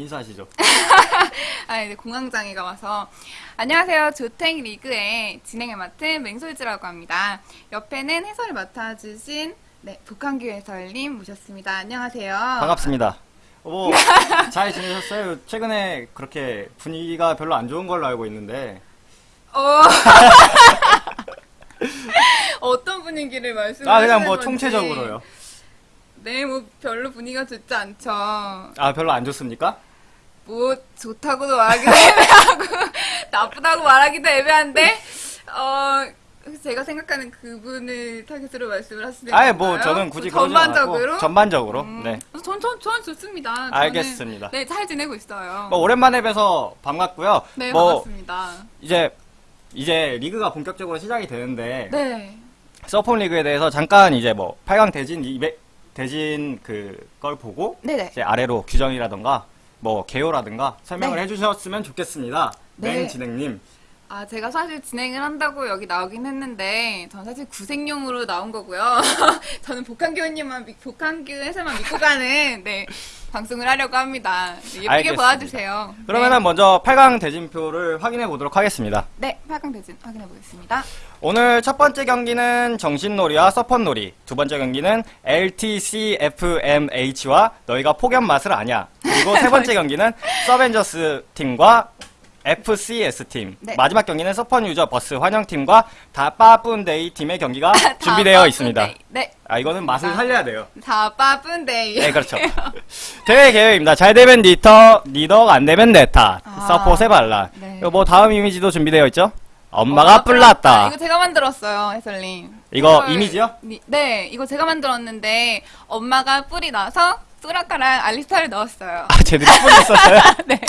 인사하시죠. 아, 이제 공황장애가 와서. 안녕하세요. 조택 리그의 진행을 맡은 맹솔지라고 합니다. 옆에는 해설을 맡아주신, 네, 북한규 해설님 모셨습니다. 안녕하세요. 반갑습니다. 뭐, 잘 지내셨어요? 최근에 그렇게 분위기가 별로 안 좋은 걸로 알고 있는데, 어. 어떤 분위기를 말씀하시는 아, 그냥 뭐 건지. 총체적으로요. 네, 뭐 별로 분위기가 좋지 않죠. 아, 별로 안 좋습니까? 뭐 좋다고도 말하기도 애매하고 나쁘다고 말하기도 애매한데 어 제가 생각하는 그분을 타겟으로 말씀을 하시는 아예 건가요? 뭐 저는 굳이 전반적으로 전반적으로. 음, 네. 전, 전, 전 좋습니다. 알겠습니다. 네, 잘 지내고 있어요. 뭐 오랜만에 뵈서 반갑고요. 네, 뭐 반갑습니다. 이제 이제 리그가 본격적으로 시작이 되는데 네. 서폰 리그에 대해서 잠깐 이제 뭐 8강 대진 이베 대진 그 걸 보고 네네. 이제 아래로 규정이라던가 뭐 개요라든가 설명을 네. 해주셨으면 좋겠습니다. 네. 맹 진행님. 아, 제가 사실 진행을 한다고 여기 나오긴 했는데, 전 사실 구색용으로 나온 거고요. 저는 복한규 믿- 복한규 해설만 믿고 가는, 네, 방송을 하려고 합니다. 네, 예쁘게. 봐주세요. 그러면은 먼저 8강 대진표를 확인해 보도록 하겠습니다. 네, 네 8강 대진 확인해 보겠습니다. 오늘 첫 번째 경기는 정신놀이와 서펀놀이, 두 번째 경기는 LTCFMH와 너희가 폭염 맛을 아냐, 그리고 세 번째 경기는 서벤져스 팀과 FCS 팀, 네. 마지막 경기는 서펀 유저 버스 환영 팀과 다빠뿐데이 팀의 경기가 준비되어 다 있습니다. 네, 아 이거는 맛을 살려야 돼요. 다 바쁜데이. 네, 그렇죠. 대회 계획입니다. 잘 되면 리터, 리더가 안 되면 네타, 아. 서폿의 반란. 네. 뭐 다음 이미지도 준비되어 있죠? 엄마가 뿔났다. 이거 제가 만들었어요, 해설님. 이거 해설- 이미지요? 니- 네, 이거 제가 만들었는데, 엄마가 뿔이 나서, 뚜라카랑 알리스타를 넣었어요. 아, 제대로 뿔렸었어요? 네.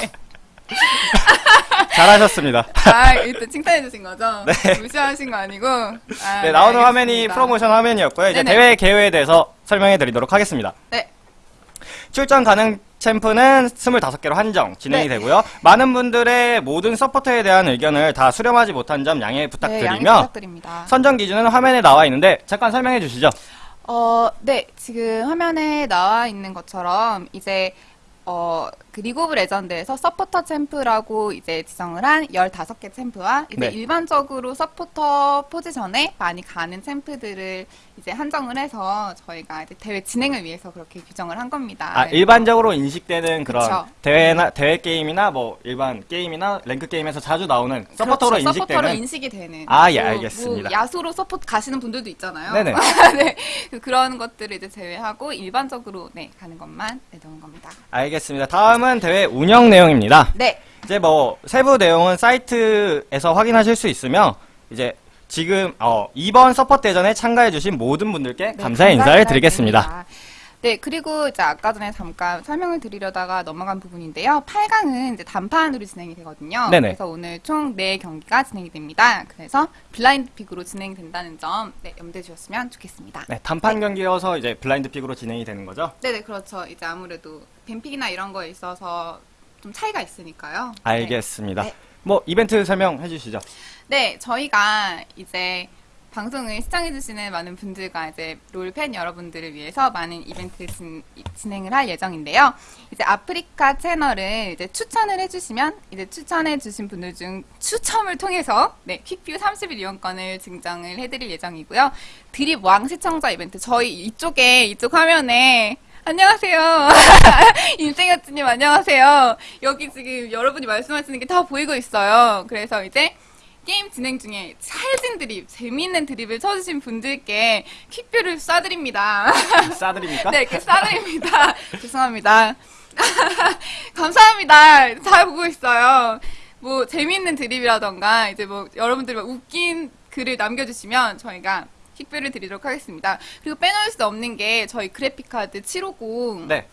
잘하셨습니다. 아, 일단 칭찬해주신 거죠? 네. 무시하신 거 아니고. 아, 네, 나오는. 화면이 프로모션 화면이었고요. 이제 네네. 대회 계획에 대해서 설명해 드리도록 하겠습니다. 네. 출전 가능 챔프는 25개로 한정 진행이 네. 되고요. 많은 분들의 모든 서포터에 대한 의견을 다 수렴하지 못한 점 양해 네, 양해 부탁드리며 부탁드립니다. 선정 기준은 화면에 나와 있는데 잠깐 설명해 주시죠. 어, 네. 지금 화면에 나와 있는 것처럼 이제 어, 그 리그 오브 레전드에서 서포터 챔프라고 이제 지정을 한 15개 챔프와 이제 네. 일반적으로 서포터 포지션에 많이 가는 챔프들을 이제 한정을 해서 저희가 이제 대회 진행을 위해서 그렇게 규정을 한 겁니다. 아, 네. 일반적으로 인식되는 그런 그쵸. 대회나 대회 게임이나 뭐 일반 게임이나 랭크 게임에서 자주 나오는 서포터로 그렇죠. 서포터로 인식되는 인식이 되는. 아, 예, 뭐, 알겠습니다. 뭐 야스오로 서포트 가시는 분들도 있잖아요. 네네. 네. 그- 그런 것들을 이제 제외하고 일반적으로 네, 가는 것만 네, 넣은 겁니다. 알겠습니다. 다음 은 대회 운영 내용입니다. 네. 이제 뭐 세부 내용은 사이트에서 확인하실 수 있으며 이제 지금 어, 이번 서포트 대전에 참가해주신 모든 분들께 네, 감사의 감사 인사를 드리겠습니다. 인사드립니다. 네, 그리고 이제 아까 전에 잠깐 설명을 드리려다가 넘어간 부분인데요. 8강은 이제 단판으로 진행이 되거든요. 네네. 그래서 오늘 총 4경기가 진행이 됩니다. 그래서 blind pick으로 진행된다는 점, 네, 염두해 주셨으면 좋겠습니다. 네, 단판 경기여서 이제 블라인드 픽으로 진행이 되는 거죠. 네네, 그렇죠. 이제 아무래도 뱀픽이나 이런 거에 있어서 좀 차이가 있으니까요. 알겠습니다. 네. 뭐 이벤트 설명해 주시죠. 네, 저희가 이제 방송을 시청해주시는 많은 분들과 이제 롤팬 여러분들을 위해서 많은 이벤트를 진, 진행을 할 예정인데요. 이제 아프리카 채널을 이제 추천을 해주시면 이제 추천해주신 분들 중 추첨을 통해서 네, 퀵뷰 30일 이용권을 증정을 해드릴 예정이고요. 드립 왕 시청자 이벤트 저희 이쪽에 이쪽 화면에 안녕하세요. 인생여츠님 안녕하세요. 여기 지금 여러분이 말씀하시는 게 다 보이고 있어요. 그래서 이제 게임 진행 중에 찰진 드립, 재미있는 드립을 쳐주신 분들께 퀵뷰를 쏴드립니다. 싸드립니까? 네, 이렇게 쏴드립니다. 죄송합니다. 감사합니다. 잘 보고 있어요. 뭐, 재미있는 드립이라던가, 이제 뭐, 여러분들이 막 웃긴 글을 남겨주시면 저희가 quick view를 드리도록 하겠습니다. 그리고 빼놓을 수 없는 게 저희 그래픽카드 750 네.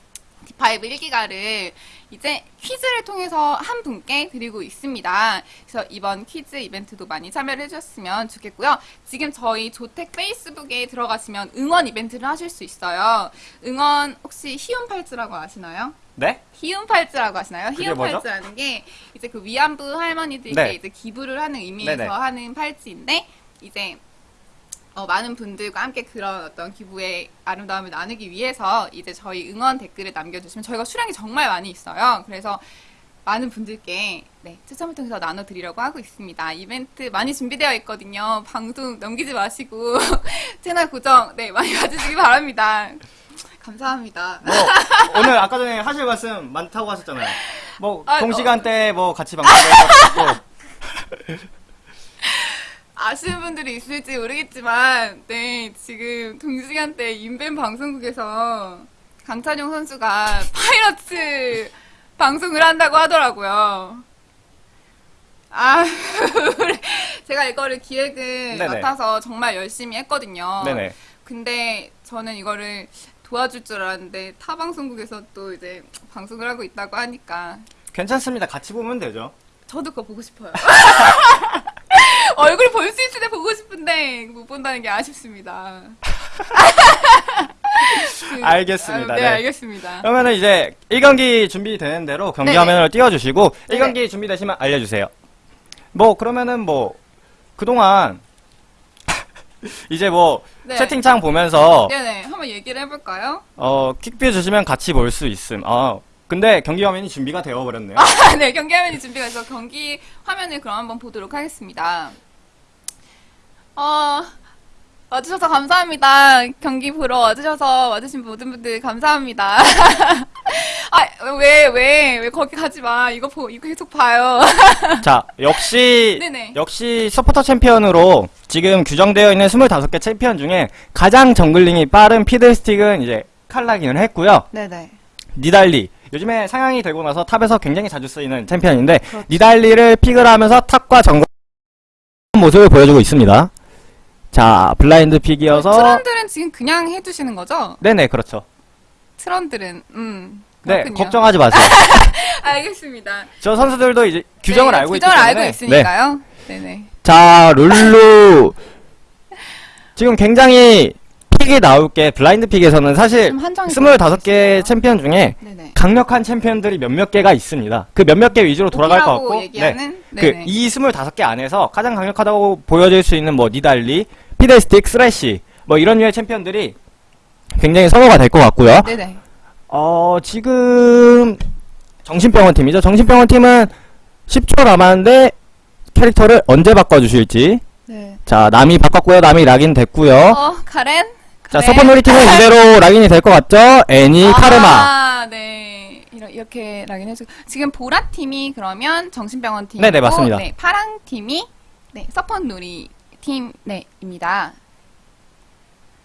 D5 1기가를 이제 퀴즈를 통해서 한 분께 드리고 있습니다. 그래서 이번 퀴즈 이벤트도 많이 참여를 해주셨으면 좋겠고요. 지금 저희 조택 페이스북에 들어가시면 응원 이벤트를 하실 수 있어요. 응원 혹시 희움 팔찌라고 아시나요? 네? 희움 팔찌라고 아시나요? 그게 뭐죠? 희움팔찌라는 게 이제 그 위안부 할머니들께 네. 이제 기부를 하는 의미에서 네네. 하는 팔찌인데 이제 어, 많은 분들과 함께 그런 어떤 기부의 아름다움을 나누기 위해서 이제 저희 응원 댓글을 남겨주시면 저희가 수량이 정말 많이 있어요. 그래서 많은 분들께 네, 추첨을 통해서 나눠드리려고 하고 있습니다. 이벤트 많이 준비되어 있거든요. 방송 넘기지 마시고 채널 고정 네 많이 봐주시기 바랍니다. 감사합니다. 뭐 오늘 아까 전에 하실 말씀 많다고 하셨잖아요. 뭐 아, 동시간대 뭐 같이 방송을 했고 아시는 분들이 있을지 모르겠지만, 네, 지금 동시간대 인벤 방송국에서 강찬용 선수가 파이러츠 방송을 한다고 하더라고요. 아, 제가 이거를 기획을 네네. 맡아서 정말 열심히 했거든요. 네네. 근데 저는 이거를 도와줄 줄 알았는데 타 방송국에서 또 이제 방송을 하고 있다고 하니까 괜찮습니다. 같이 보면 되죠. 저도 그거 보고 싶어요. 얼굴 볼 수 있을 때 보고 싶은데 못 본다는 게 아쉽습니다. 그, 알겠습니다. 아, 네, 네. 알겠습니다. 그러면은 이제 1경기 준비되는 대로 경기 네네. 화면을 띄워주시고 네네. 1경기 준비되시면 알려주세요. 뭐 그러면은 뭐 그동안 이제 뭐 네. 채팅창 보면서 네네, 한번 얘기를 해볼까요? 어 퀵뷰 주시면 같이 볼 수 있음. 아 근데 경기 화면이 준비가 되어 버렸네요. 아, 네, 경기 화면이 준비가 돼서 경기 화면을 그럼 한번 보도록 하겠습니다. 어, 와주셔서 감사합니다. 경기 보러 와주셔서 와주신 모든 분들 감사합니다. 아, 왜, 왜, 왜 거기 가지 마. 이거 보, 이거 계속 봐요. 자 역시 네네. 역시 서포터 챔피언으로 지금 규정되어 있는 25개 챔피언 중에 가장 jungling이 빠른 피들스틱은 이제 칼라긴을 했고요. 네네. 니달리 요즘에 상향이 되고 나서 top에서 굉장히 자주 쓰이는 챔피언인데 그렇죠. 니달리를 pick을 하면서 top과 정글 모습을 보여주고 있습니다. 자 blind pick이어서 트런들은 지금 그냥 해두시는 거죠? 네네 그렇죠. 트런들은, 음. 네 그렇군요. 걱정하지 마세요. 알겠습니다. 저 선수들도 이제 규정을 네, 알고 있기 규정을 때문에 알고 네. 있으니까요. 네. 네 자 룰루 지금 굉장히 pick이 나올 게 blind pick에서는 사실 좀 한정이 25개 챔피언 중에 네네. 강력한 챔피언들이 몇몇 개가 있습니다. 그 몇몇 개 위주로 돌아갈 것 같고? 네. 네네. 그이 25개 안에서 가장 강력하다고 보여질 수 있는 뭐 니달리, 피들스틱, 스래시 뭐 이런 류의 챔피언들이 굉장히 선호가 될 것 같고요. 네네. 어 지금 정신병원 팀이죠. 정신병원 팀은 10초 남았는데 캐릭터를 언제 바꿔주실지. 네. 자 남이 바꿨고요. 남이 락인 됐고요. 어, 카렌? 자 카렌? 서퍼놀이 팀은 이대로 락인이 될 것 같죠. 애니, 카르마. 아, 네. 이러- 이렇게 락인 해주고. 지금 보라 팀이 그러면 정신병원 팀. 네네, 맞습니다. 네, 파랑 팀이, 네, 서펀놀이 팀, 네, 입니다.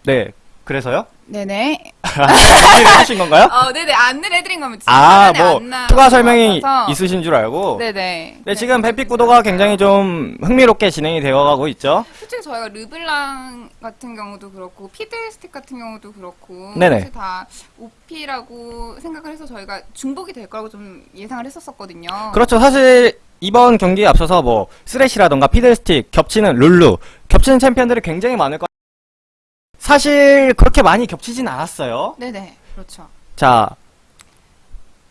네. 그래서요? 네네. 준비를 하신 건가요? 어, 네네. 안내를 해드린 겁니다. 아, 뭐. 추가 설명이 있으신 줄 알고. 네, 네 네. 지금 ban pick 구도가 굉장히 좀 흥미롭게 진행이 되어가고 있죠. 솔직히 저희가 르블랑 같은 경우도 그렇고 피들스틱 같은 경우도 그렇고 네네. 사실 다 OP라고 생각을 해서 저희가 중복이 될 거라고 좀 예상을 했었었거든요. 그렇죠. 사실 이번 경기에 앞서서 뭐 쓰레시라던가 피들스틱 겹치는 룰루 겹치는 챔피언들이 굉장히 많을 거. 사실 그렇게 많이 겹치진 않았어요. 네네. 그렇죠. 자,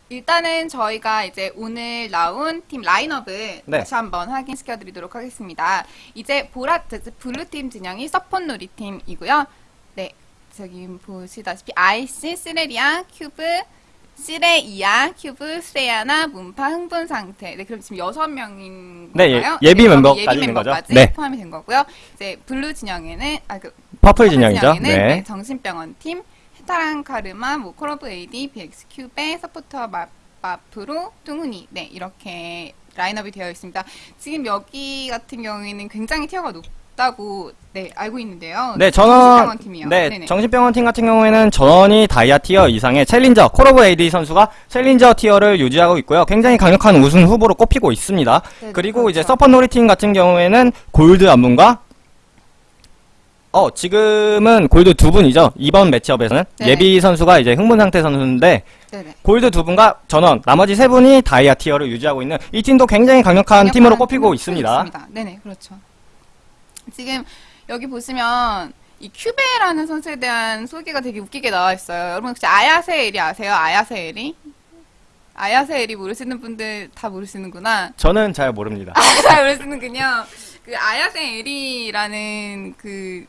일단은 저희가 이제 오늘 나온 팀 라인업을 네. 다시 한번 확인시켜 드리도록 하겠습니다. 이제 보라, 블루팀 진영이 서폿놀이 팀이고요. 네. 저기 보시다시피 아이씨, 시레리아, 큐브, 시레이아, 큐브, 스레야나, 문파, 흥분 상태. 네, 그럼 지금 여섯 명인 네, 건가요? 예- 예비 멤버까지 거죠? 멤버까지 네. 포함이 된 거고요. 이제 블루 진영에는 아 그 purple 진영이죠. 네. 네, 정신병원 팀, 헤타랑 카르마, 뭐 콜오브 에이디, BX 큐베, 서포터 마, 마프로, 뚱훈이 네 이렇게 라인업이 되어 있습니다. 지금 여기 같은 경우에는 굉장히 tier가 높다고 네 알고 있는데요. 네, 정신병원 저는 팀이요. 네, 네네. 정신병원 팀 같은 경우에는 전원이 다이아 tier 이상의 challenger 콜오브 에이디 선수가 챌린저 티어를 유지하고 있고요. 굉장히 강력한 우승 후보로 꼽히고 있습니다. 네네, 그리고 이제 그렇죠. 서퍼 놀이 팀 같은 경우에는 골드 안문과 어 지금은 골드 두 분이죠. 이번 매치업에서는 네네. 예비 선수가 이제 흥분 상태 선수인데 네네. 골드 두 분과 전원 나머지 세 분이 다이아 티어를 유지하고 있는 이 팀도 굉장히 강력한 강력한 팀으로 꼽히고 팀으로 있습니다. 네네, 그렇죠. 지금 여기 보시면 이 큐베라는 선수에 대한 소개가 되게 웃기게 나와 있어요. 여러분 혹시 아야세엘이 아세요? 아야세엘이? 아야세엘이 모르시는 분들 다 모르시는구나. 저는 잘 모릅니다. 잘 모르시는군요. 그 아야세엘이라는 그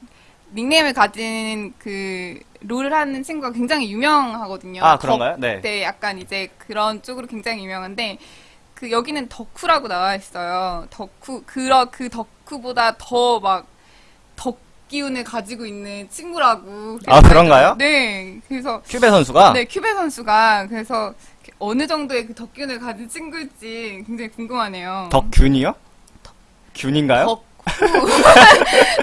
닉네임을 가진 그 롤을 하는 친구가 굉장히 유명하거든요. 아, 그런가요? 네. 네, 약간 이제 그런 쪽으로 굉장히 유명한데 그 여기는 덕후라고 나와 있어요. 덕후 그러 그 덕후보다 더 막 덕 기운을 가지고 있는 친구라고. 아, 그런가요? 네, 그래서 큐베 선수가 네 큐베 선수가 그래서 어느 정도의 그 덕기운을 가진 친구일지 굉장히 궁금하네요. 덕균이요? 균인가요? 덕후.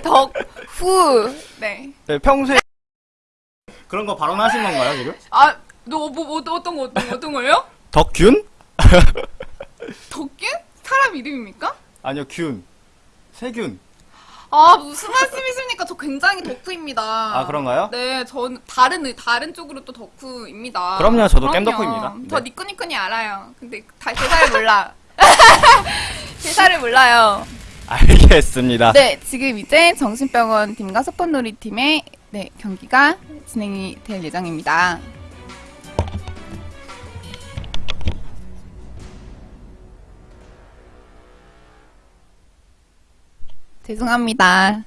덕후. 네. 네, 평소에 그런 거 발언하신 건가요 지금? 아, 너, 뭐, 뭐, 어떤 거, 어떤 거, 어떤 거요? 덕균? 덕균? 사람 이름입니까? 아니요 균. 세균. 아, 무슨 말씀이십니까? 저 굉장히 덕후입니다. 아, 그런가요? 네, 전 다른, 다른 쪽으로 또 덕후입니다. 그럼요, 저도 그럼요. 겜덕후입니다. 저 네. 니꾸니꾸니 알아요. 근데 다 대사를 몰라. 대사를 몰라요. 알겠습니다. 네, 지금 이제 정신병원 팀과 소꿉놀이 팀의 네, 경기가 진행이 될 예정입니다. 죄송합니다.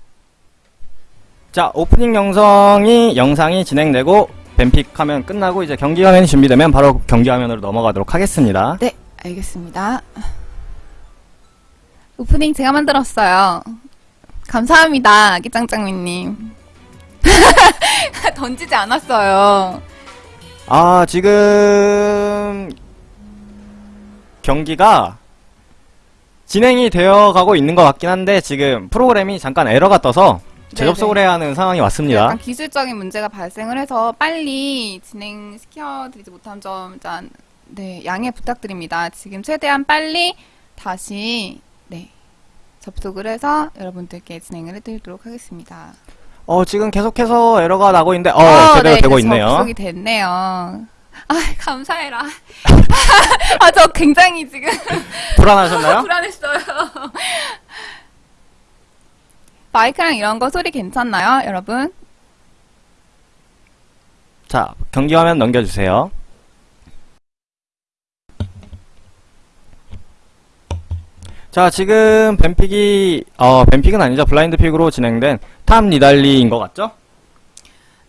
자 오프닝 영상이 영상이 진행되고 뱀픽 하면 끝나고 이제 경기 화면이 준비되면 바로 경기 화면으로 넘어가도록 하겠습니다. 네, 알겠습니다. 오프닝 제가 만들었어요. 감사합니다, 아기짱짱미님. 던지지 않았어요. 아 지금 경기가 진행이 되어 가고 있는 것 같긴 한데 지금 프로그램이 잠깐 에러가 떠서 재접속을 해야 하는 상황이 왔습니다. 약간 기술적인 문제가 발생을 해서 빨리 진행시켜드리지 못한 점 일단 네 양해 부탁드립니다. 지금 최대한 빨리 다시 네 접속을 해서 여러분들께 진행을 해드리도록 하겠습니다. 어 지금 계속해서 에러가 나고 있는데 어, 어, 제대로 네, 되고 있네요. 접속이 됐네요. 아 감사해라. 아 저 굉장히 지금 불안하셨나요? 불안했어요. 마이크랑 이런 거 소리 괜찮나요, 여러분? 자 경기 화면 넘겨주세요. 자 지금 뱀픽이 어 뱀픽은 아니죠 blind pick으로 진행된 top 니달리인 것 같죠?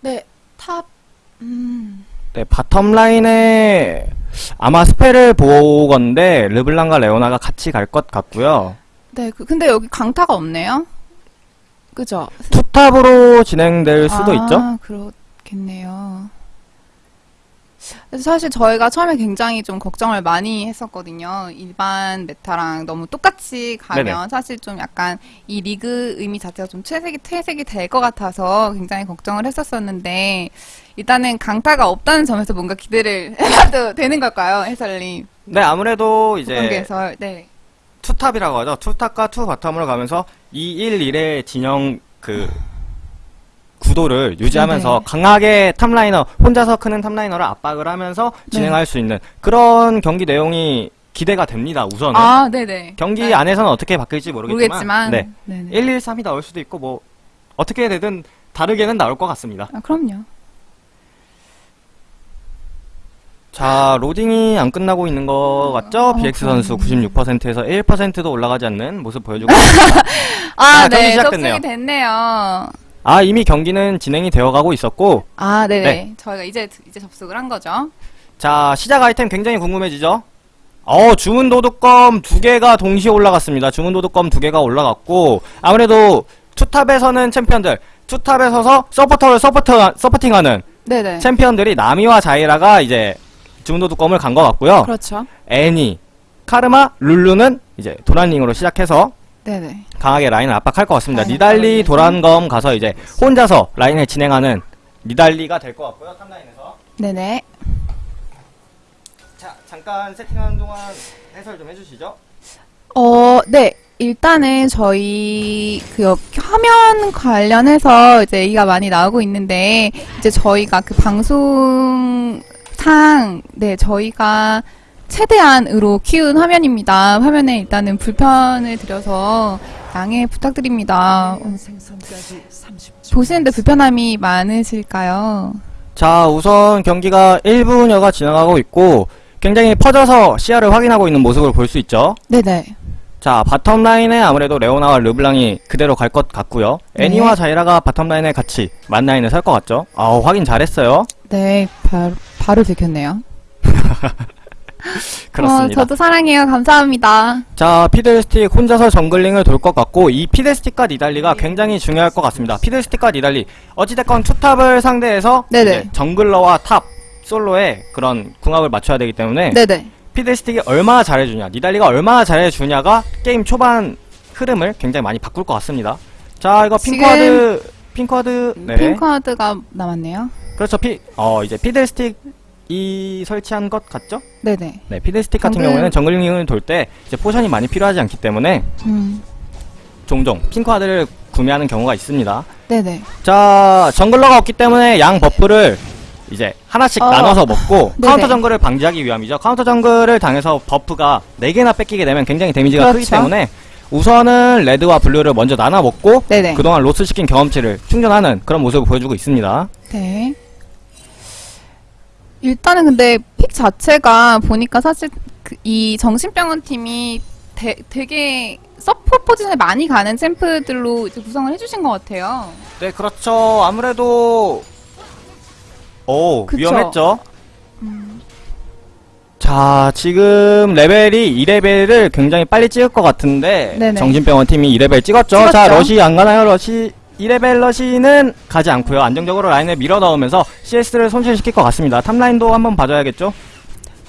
네, top. 음. 네, bottom 라인에 아마 spell을 보건데 르블랑과 레오나가 같이 갈 것 같고요. 네, 그- 근데 여기 강타가 없네요. 그죠? 투탑으로 진행될 수도 아, 있죠. 그렇겠네요. 사실 저희가 처음에 굉장히 좀 걱정을 많이 했었거든요. 일반 메타랑 너무 똑같이 가면 네네. 사실 좀 약간 이 리그 의미 자체가 좀 퇴색이, 퇴색이 될 것 같아서 굉장히 걱정을 했었었는데 일단은 강타가 없다는 점에서 뭔가 기대를 해봐도 되는 걸까요, 해설님? 네, 아무래도 이제 경기에서 네. two top이라고 하죠. two top과 two bottom으로 가면서 2, 1, 1의 진영 그 구도를 유지하면서 네네. 강하게 top laner 혼자서 크는 top laner를 압박을 하면서 진행할 수 있는 그런 경기 내용이 기대가 됩니다. 우선은 아, 네네. 경기 네. 안에서는 어떻게 바뀔지 모르겠지만, 모르겠지만. 네. 네네. 1, 1, 3이 나올 수도 있고 뭐 어떻게 되든 다르게는 나올 것 같습니다. 아, 그럼요. 자, 로딩이 안 끝나고 있는 것 같죠? 어, BX. 선수 96%에서 1%도 올라가지 않는 모습 보여주고 있습니다. 아, 아, 네. 시작됐네요. 접속이 됐네요. 아, 이미 경기는 진행이 되어가고 있었고 아, 네네. 네. 저희가 이제, 이제 접속을 한 거죠. 자, 시작 아이템 굉장히 궁금해지죠? 어, 주문 도둑검 두 개가 동시에 올라갔습니다. 주문 도둑검 두 개가 올라갔고 아무래도 two top에서는 챔피언들, two top에 서서 서포터를 서포터, supporting하는 네네. 챔피언들이 나미와 자이라가 이제 주문 도둑검을 간 것 같고요. 그렇죠. 애니, 카르마, 룰루는 이제 도란링으로 시작해서 네네. 강하게 라인을 압박할 것 같습니다. 아, 니달리? 도란검 가서 이제 혼자서 라인을 진행하는 니달리가 될 것 같고요. 탑라인에서. 네네. 자, 잠깐 세팅하는 동안 해설 좀 해주시죠. 어, 네. 일단은 저희 그 여- 화면 관련해서 이제 얘기가 많이 나오고 있는데 이제 저희가 그 방송상 네 저희가 최대한으로 키운 화면입니다. 화면에 일단은 불편을 드려서 양해 부탁드립니다. 어, 보시는데 불편함이 많으실까요? 자, 우선 경기가 1분여가 지나가고 있고 굉장히 퍼져서 시야를 확인하고 있는 모습을 볼 수 있죠. 네네. 자, bottom 라인에 아무래도 레오나와 르블랑이 그대로 갈 것 같고요. 네. 애니와 자이라가 bottom 라인에 같이 만 라인에 설것 같죠? 아, 확인 잘했어요. 네, 바로, 바로 들켰네요. 그렇습니다. 어, 저도 사랑해요. 감사합니다. 자, 피들스틱 혼자서 jungling을 돌 것 같고 이 피들스틱과 니달리가 굉장히 중요할 것 같습니다. 피들스틱과 니달리 어찌됐건 two top을 상대해서 jungler와 top 솔로의 그런 궁합을 맞춰야 되기 때문에 네네. 피들스틱이 얼마나 잘해주냐, 니달리가 얼마나 잘해주냐가 게임 초반 흐름을 굉장히 많이 바꿀 것 같습니다. 자, 이거 지금- 핑크와드, 핑크와드, 네. 핑크하드가 남았네요. 그렇죠. 피, 어, 이제 피들스틱 이 설치한 것 같죠? 네네. 네, 피들스틱 같은 정글- 경우에는 jungling을 돌 때 이제 potion이 많이 필요하지 않기 때문에 음, 종종 pink ward를 구매하는 경우가 있습니다. 네네. 자, jungler가 없기 때문에 양 buff를 이제 하나씩 어. 나눠서 먹고 네네. 카운터 정글을 방지하기 위함이죠. 카운터 정글을 당해서 buff가 4개나 뺏기게 되면 굉장히 데미지가 크기 그렇죠. 때문에 우선은 red와 blue를 먼저 나눠 먹고 네네. 그동안 loss 시킨 경험치를 충전하는 그런 모습을 보여주고 있습니다. 네. 일단은 근데 pick 자체가 보니까 사실 그 이 정신병원 팀이 되, 되게 서포 포지션에 많이 가는 챔프들로 이제 구성을 해주신 것 같아요. 네, 그렇죠. 아무래도 오, 그쵸. 위험했죠. 음, 자, 지금 레벨이 2레벨을 굉장히 빨리 찍을 것 같은데 네네. 정신병원 팀이 2레벨 찍었죠. 찍었죠. 자, 러시 안 가나요? 러시 2레벨 러시는 가지 않고요. 안정적으로 라인을 밀어 넣으면서 CS를 손실시킬 것 같습니다. top라인도 한번 봐줘야겠죠.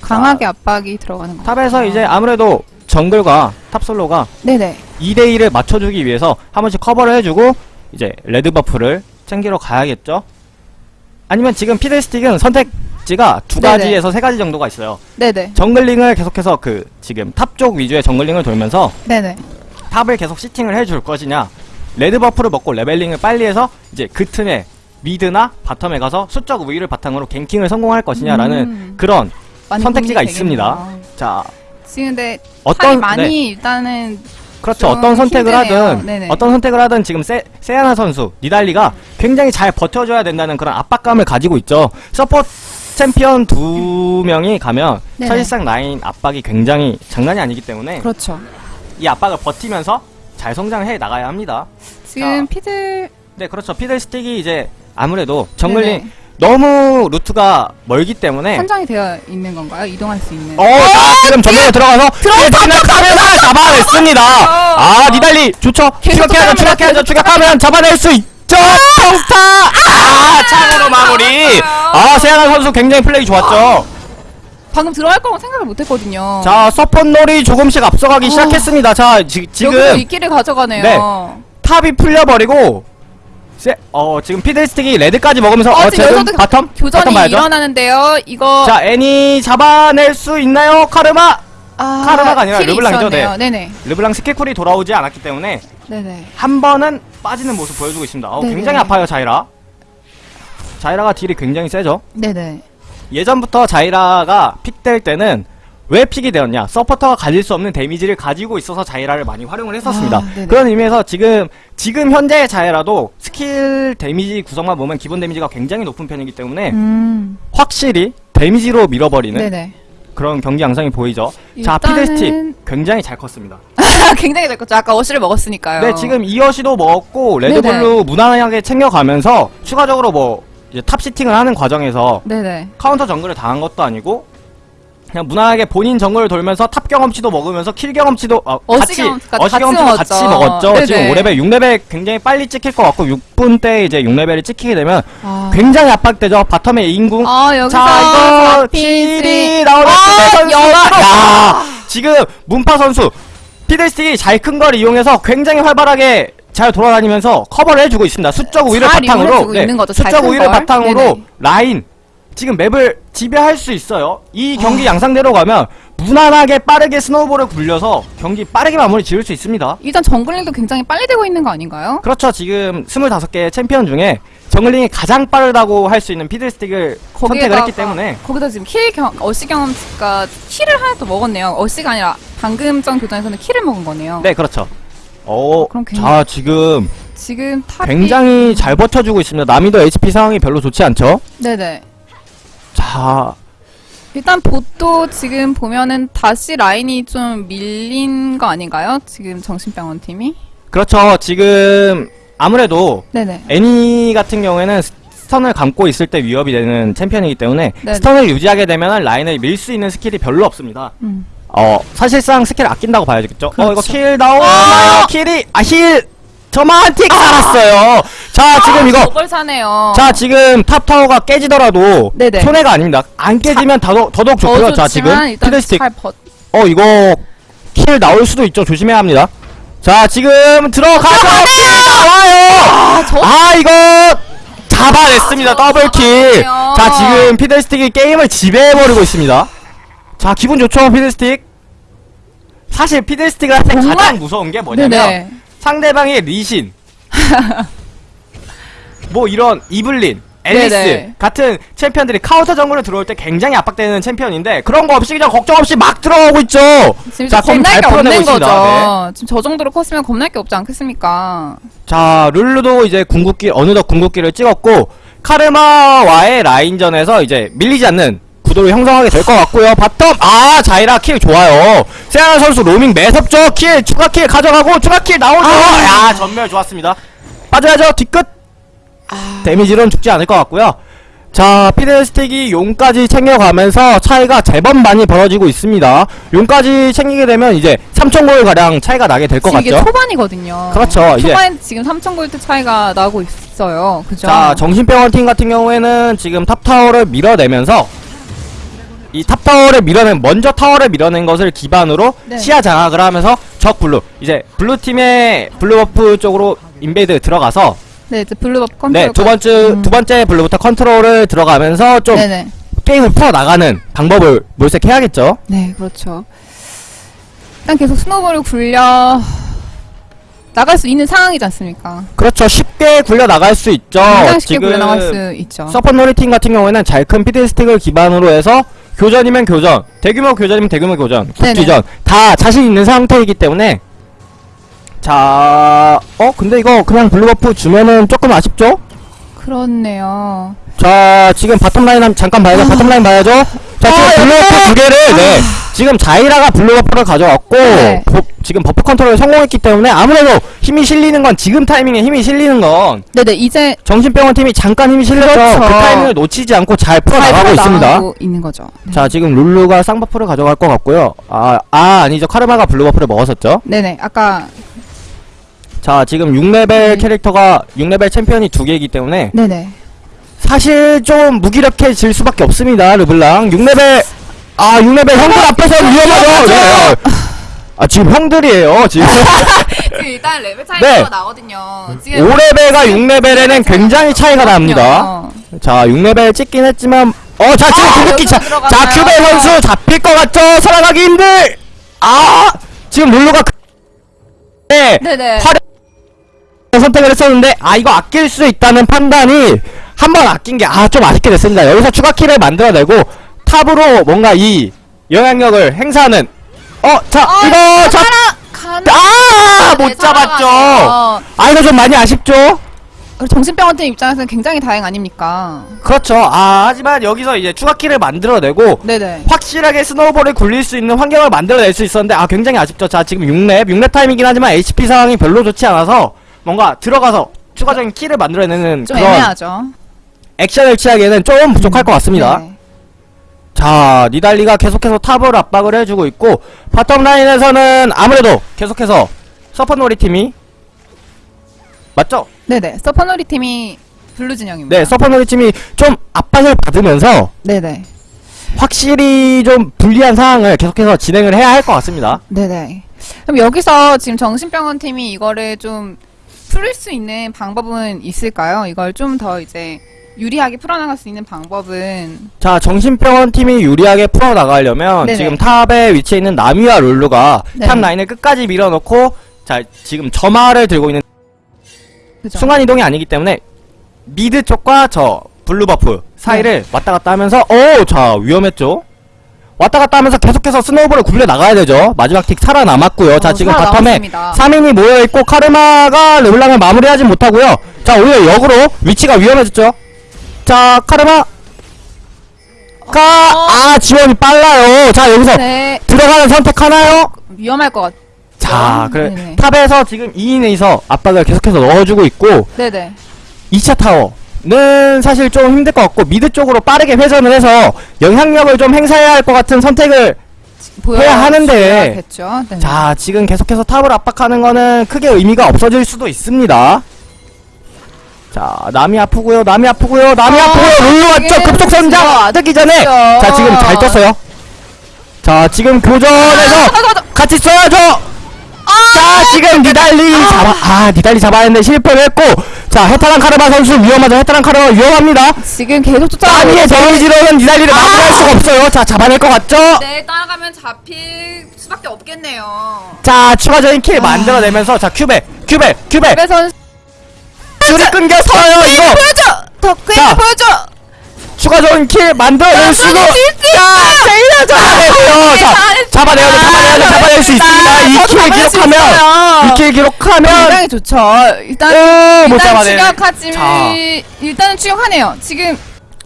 강하게 압박이 들어가는 것 top에서. 이제 아무래도 정글과 top솔로가 네네. 2대2를 맞춰주기 위해서 한 번씩 커버를 해주고 이제 red buff를 챙기러 가야겠죠. 아니면 지금 피들스틱은 선택지가 두 네네. 가지에서 세 가지 정도가 있어요. 네네. jungling을 계속해서 그 지금 top 쪽 위주의 jungling을 돌면서 네네. top을 계속 sitting을 해줄 것이냐 red buff를 먹고 leveling을 빨리 해서 이제 그 틈에 mid나 bottom에 가서 수적 우위를 바탕으로 ganking을 성공할 것이냐라는 음. 그런 선택지가 있습니다. 자 지금 근데 어떤 어떤 많이 네, 일단은 그렇죠 좀 어떤 선택을 힘드네요. 하든 네네. 어떤 선택을 하든 지금 세, 세아나 선수 니달리가 굉장히 잘 버텨줘야 된다는 그런 압박감을 가지고 있죠 support 챔피언 두 명이 가면 네네. 사실상 라인 압박이 굉장히 장난이 아니기 때문에 그렇죠. 이 압박을 버티면서 잘 성장해 나가야 합니다. 지금 자. 피들 네, 그렇죠. 피들스틱이 이제 아무래도 jungling 네네. 너무 루트가 멀기 때문에 선정이 되어 있는 건가요? 이동할 수 있는. 어, 자, 지금 점멸에 들어가서 카메라 잡아냈습니다. 아, 니달리 좋죠. 추격해야죠, 추격해야죠. 추격하면 잡아낼 수 있죠. 평타. 아, 창으로 마무리. 아, 세양한 선수 굉장히 플레이 좋았죠. 방금 들어갈 거라고 생각을 못했거든요. 자, 서폿놀이 조금씩 앞서가기 어. 시작했습니다. 자, 지, 여기서 지금 이 길을 가져가네요. 네. top이 풀려버리고 세, 어 지금 피들스틱이 red까지 먹으면서 어, 어, 지금 bottom 교전이 bottom. 일어나는데요. 이거 자 애니 잡아낼 수 있나요 카르마 아, 카르마가 아니라 르블랑이죠, 있었네요. 네네. 르블랑 스킬 cool이 돌아오지 않았기 때문에 네네. 한 번은 빠지는 모습 보여주고 있습니다. 어. 굉장히 아파요 자이라. 자이라가 deal이 굉장히 세죠. 네네. 예전부터 자이라가 pick 될 때는 왜 pick이 되었냐? 서포터가 가질 수 없는 데미지를 가지고 있어서 자이라를 많이 활용을 했었습니다. 아. 그런 의미에서 지금 지금 현재의 자이라도 스킬 데미지 구성만 보면 기본 데미지가 굉장히 높은 편이기 때문에 음. 확실히 데미지로 밀어버리는 네네. 그런 경기 양상이 보이죠. 자, 일단은- 피들스틱 굉장히 잘 컸습니다. 굉장히 잘 컸죠. 아까 어시를 먹었으니까요. 네, 지금 이 어시도 먹었고 네네. red blue 무난하게 챙겨가면서 추가적으로 뭐 이제 top sitting을 하는 과정에서 네네. 카운터 정글을 당한 것도 아니고 그냥 무난하게 본인 정글을 돌면서 top 경험치도 먹으면서 kill 경험치도 어, 어시 같이 경험치까지 어시 같이 경험치도 먹었죠. 같이 먹었죠. 네네. 지금 5레벨, 6레벨 굉장히 빨리 찍힐 것 같고 6분 때 이제 6레벨이 찍히게 되면 아, 굉장히 압박되죠. bottom에 인궁. 아 자 이거. kill이 나오는 아, 피데 선수가 역으로. 야 지금 문파 선수 피들스틱이 잘큰 걸 이용해서 굉장히 활발하게 잘 돌아다니면서 커버를 해주고 있습니다. 수적 우위를 잘 바탕으로 이용해주고 있는 거죠. 잘 수적 큰 우위를 걸. 바탕으로 네네. 라인 지금 map을 지배할 수 있어요. 이 경기 아. 양상대로 가면 무난하게 빠르게 snowball을 굴려서 경기 빠르게 마무리 지을 수 있습니다. 일단 jungling도 굉장히 빨리 되고 있는 거 아닌가요? 그렇죠. 지금 25개의 챔피언 중에 jungling이 가장 빠르다고 할 수 있는 피들스틱을 선택을 했기 때문에 거기다 지금 kill 경, 어시 경험치가 kill을 하나 더 먹었네요. 어시가 아니라 방금 전 교전에서는 kill을 먹은 거네요. 네 그렇죠. 어, 그럼 굉- 자 지금 지금 top이 굉장히 잘 버텨주고 있습니다. 나미도 HP 상황이 별로 좋지 않죠? 네네. 자, 일단 bot도 지금 보면은 다시 라인이 좀 밀린 거 아닌가요? 지금 정신병원 팀이? 그렇죠. 지금 아무래도 네네. 애니 같은 경우에는 스- stun을 감고 있을 때 위협이 되는 챔피언이기 때문에 네네. stun을 유지하게 되면 라인을 밀 수 있는 스킬이 별로 없습니다. 음. 어 사실상 스킬 아낀다고 봐야겠죠. 어 이거 그렇죠. kill 나오나요? kill이 아 heal 점화 tick 살았어요. 자 지금 이거 저걸 사네요. 자 지금 top 타워가 깨지더라도 네네. 손해가 아닙니다. 안 깨지면 더더욱 더더욱 더 좋고요. 자 지금 피들스틱 잘 버... 어 이거 kill 나올 수도 있죠. 조심해야 합니다. 자 지금 들어가서 kill 나와요. 저- 아 이거 잡아냈습니다. 아, 저 double kill. 자 지금 피들스틱이 게임을 지배해버리고 있습니다. 자 기분 좋죠 피들스틱. 사실 피들스틱을 할때 정말- 가장 무서운 게 뭐냐면 네네. 상대방의 리신 뭐 이런 이블린 앨리스 네네. 같은 챔피언들이 카운터 정글에 들어올 때 굉장히 압박되는 챔피언인데 그런 거 없이 그냥 걱정 없이 막 들어오고 있죠. 지금 자, 겁날 게 없는. 거죠. 지금 저 정도로 컸으면 겁날 게 없지 않겠습니까? 자, 룰루도 이제 궁극기, 어느덧 궁극기를 찍었고, 카르마와의 라인전에서 이제 밀리지 않는 구도를 형성하게 될 것 같고요. bottom, 아, 자이라 kill 좋아요. 세아나 선수 로밍 매섭죠? kill, 추가 kill 가져가고, 추가 kill 나오죠? 야, 점멸 좋았습니다. 빠져야죠, 뒤끝. 데미지로는 죽지 않을 것 같고요. 자, 피들스틱이 용까지 챙겨가면서 차이가 제법 많이 벌어지고 있습니다. 용까지 챙기게 되면 이제 3,000골 가량 차이가 나게 될것 지금 이게 같죠? 초반이거든요. 그렇죠. 초반에 지금 3,000골드 차이가 나고 있어요. 그죠? 자, 정신병원 팀 같은 경우에는 지금 top 타워를 밀어내면서 이 top 타워를 밀어낸 먼저 타워를 밀어낸 것을 기반으로 네. 시야 장악을 하면서 적 blue 이제 blue 팀의 blue buff 쪽으로 invade 들어가서 네, 이제 blue buff 컨트롤. 네두 번째 음. 두 번째 blue buff 컨트롤을 들어가면서 좀 네네. 게임을 풀어 나가는 방법을 모색해야겠죠. 네, 그렇죠. 일단 계속 snowball을 굴려 나갈 수 있는 상황이지 않습니까? 그렇죠. 쉽게 굴려 나갈 수 있죠. 쉽게 굴려 나갈 수 있죠. 서폿 놀이팀 같은 경우에는 잘 큰 피들스틱을 기반으로 해서 교전이면 교전, 대규모 교전이면 대규모 교전. 국지전 다 자신 있는 상태이기 때문에 자, 어 근데 이거 그냥 blue buff 주면은 조금 아쉽죠? 그렇네요. 자, 지금 bottom 라인 한 잠깐 봐야죠. bottom 라인 봐야죠. 자, 지금 아, blue buff 두 개를 네. 지금 자이라가 blue buff를 가져왔고 네. 보- 지금 buff 컨트롤에 성공했기 때문에 아무래도 힘이 실리는 건 지금 타이밍에 힘이 실리는 건 네네, 이제 정신병원 팀이 잠깐 힘이 실렸죠. 그렇죠. 그 타이밍을 놓치지 않고 잘 풀어 잘 나가고 있습니다. 풀어나가고 있는 거죠. 네. 자, 지금 룰루가 쌍buff를 가져갈 것 같고요. 아, 아, 아니죠. 카르마가 blue buff를 먹었었죠. 네네, 아까 자, 지금 6레벨 네. 캐릭터가 6레벨 챔피언이 두 개이기 때문에 네네. 사실 좀 무기력해질 수밖에 없습니다. 르블랑 6레벨 아, 6레벨 형들 앞에서 위험하죠. 네. 아, 지금 형들이에요. 지금 지금 일단 레벨 네. 차이가 나거든요. 지금 5레벨과 6레벨에는 굉장히 차이가 납니다. 자, 6레벨 찍긴 했지만 어, 자, 지금 아, 궁극기 자, 여기서 자, 들어가나요? 큐베 선수 잡힐 것 같죠? 살아가기 힘들. 아, 지금 룰루가 그- 네, 네네. 화려 선택을 했었는데 아 이거 아낄 수 있다는 판단이 한 번 아낀 게 아 좀 아쉽게 됐습니다. 여기서 추가 kill을 만들어내고 top으로 뭔가 이 영향력을 행사하는 어, 자 어, 이거 잡? 아, 네, 못 잡았죠. 살아가네요. 아 이거 좀 많이 아쉽죠? 정신병원 팀 입장에서는 굉장히 다행 아닙니까? 그렇죠. 아 하지만 여기서 이제 추가 kill을 만들어내고 네네. 확실하게 snowball을 굴릴 수 있는 환경을 만들어낼 수 있었는데 아 굉장히 아쉽죠. 자 지금 6렙 6렙 타임이긴 하지만 HP 상황이 별로 좋지 않아서 뭔가 들어가서 추가적인 kill을 만들어내는 좀 그런 애매하죠. 액션을 취하기에는 좀 부족할 것 같습니다. 네. 자 니달리가 계속해서 top을 압박을 해주고 있고 bottom 라인에서는 아무래도 계속해서 서퍼놀이 팀이 맞죠? 네네. 서퍼놀이 팀이 blue 진영입니다. 네 서퍼놀이 팀이 좀 압박을 받으면서 네네. 확실히 좀 불리한 상황을 계속해서 진행을 해야 할 것 같습니다. 네네. 그럼 여기서 지금 정신병원 팀이 이거를 좀 풀을 수 있는 방법은 있을까요? 이걸 좀 더 이제 유리하게 풀어나갈 수 있는 방법은 자 정신병원 팀이 유리하게 풀어나가려면 네네. 지금 top에 위치해 있는 나미와 룰루가 네. top 라인을 끝까지 밀어넣고 자 지금 점화를 들고 있는 그죠? 순간이동이 아니기 때문에 mid 쪽과 저 blue buff 사이를 왔다 갔다 하면서 오 자 위험했죠 왔다 갔다 하면서 계속해서 snowball을 굴려 나가야 되죠 마지막 tick 살아남았고요 자 어, 지금 bottom에 살아남았습니다. 3인이 모여있고 카르마가 르블랑을 마무리하지 못하고요 자 오히려 역으로 위치가 위험해졌죠 자 카르마 아, 지원이 빨라요. 자, 여기서 네. 들어가는 선택 하나요? 위험할 것 같. 자, 그래. 네네. top에서 지금 2인에서 압박을 계속해서 넣어주고 있고, 네네. 2차 타워 는 사실 좀 힘들 것 같고, mid 쪽으로 빠르게 회전을 해서 영향력을 좀 행사해야 할 것 같은 선택을 해야 하는데. 네. 자, 지금 계속해서 탑을 압박하는 거는 크게 의미가 없어질 수도 있습니다. 자, 남이 아프고요, 남이 아프고요, 남이 아, 아프고요, 룰루 왔죠? 이게 급속 선장 그렇죠. 뜨기 전에! 자, 지금 잘 떴어요. 자, 지금 교전에서 아, 가자, 가자. 같이 써야죠! 자, 지금 니달리 잡아, 아, 니달리 잡아야 했는데 실패를 했고, 자, 헤타랑 카르마 선수 위험하죠. 헤타랑 카르마 위험합니다. 지금 계속 쫓아가고 아니의. 데미지로는 니달리를 마무리할 수가 없어요. 자, 잡아낼 것 같죠? 네, 따라가면 잡힐 수밖에 없겠네요. 자, 추가적인 킬 만들어내면서, 자, 큐베, 큐베, 큐베! 그래 선 줄이 끊겼어요, 이거! 보여줘. 덕후에 자. 보여줘. 추가적인 킬 만들어낼 수도 자, 세이라 잡아내고요 자 잡아내야 돼 잡아내야 돼 잡아낼 수 있습니다 이킬 기록하면 이킬 기록하면 굉장히 좋죠. 일단 오, 못 잡아내 추격하지. 자. 일단은 추격하네요. 지금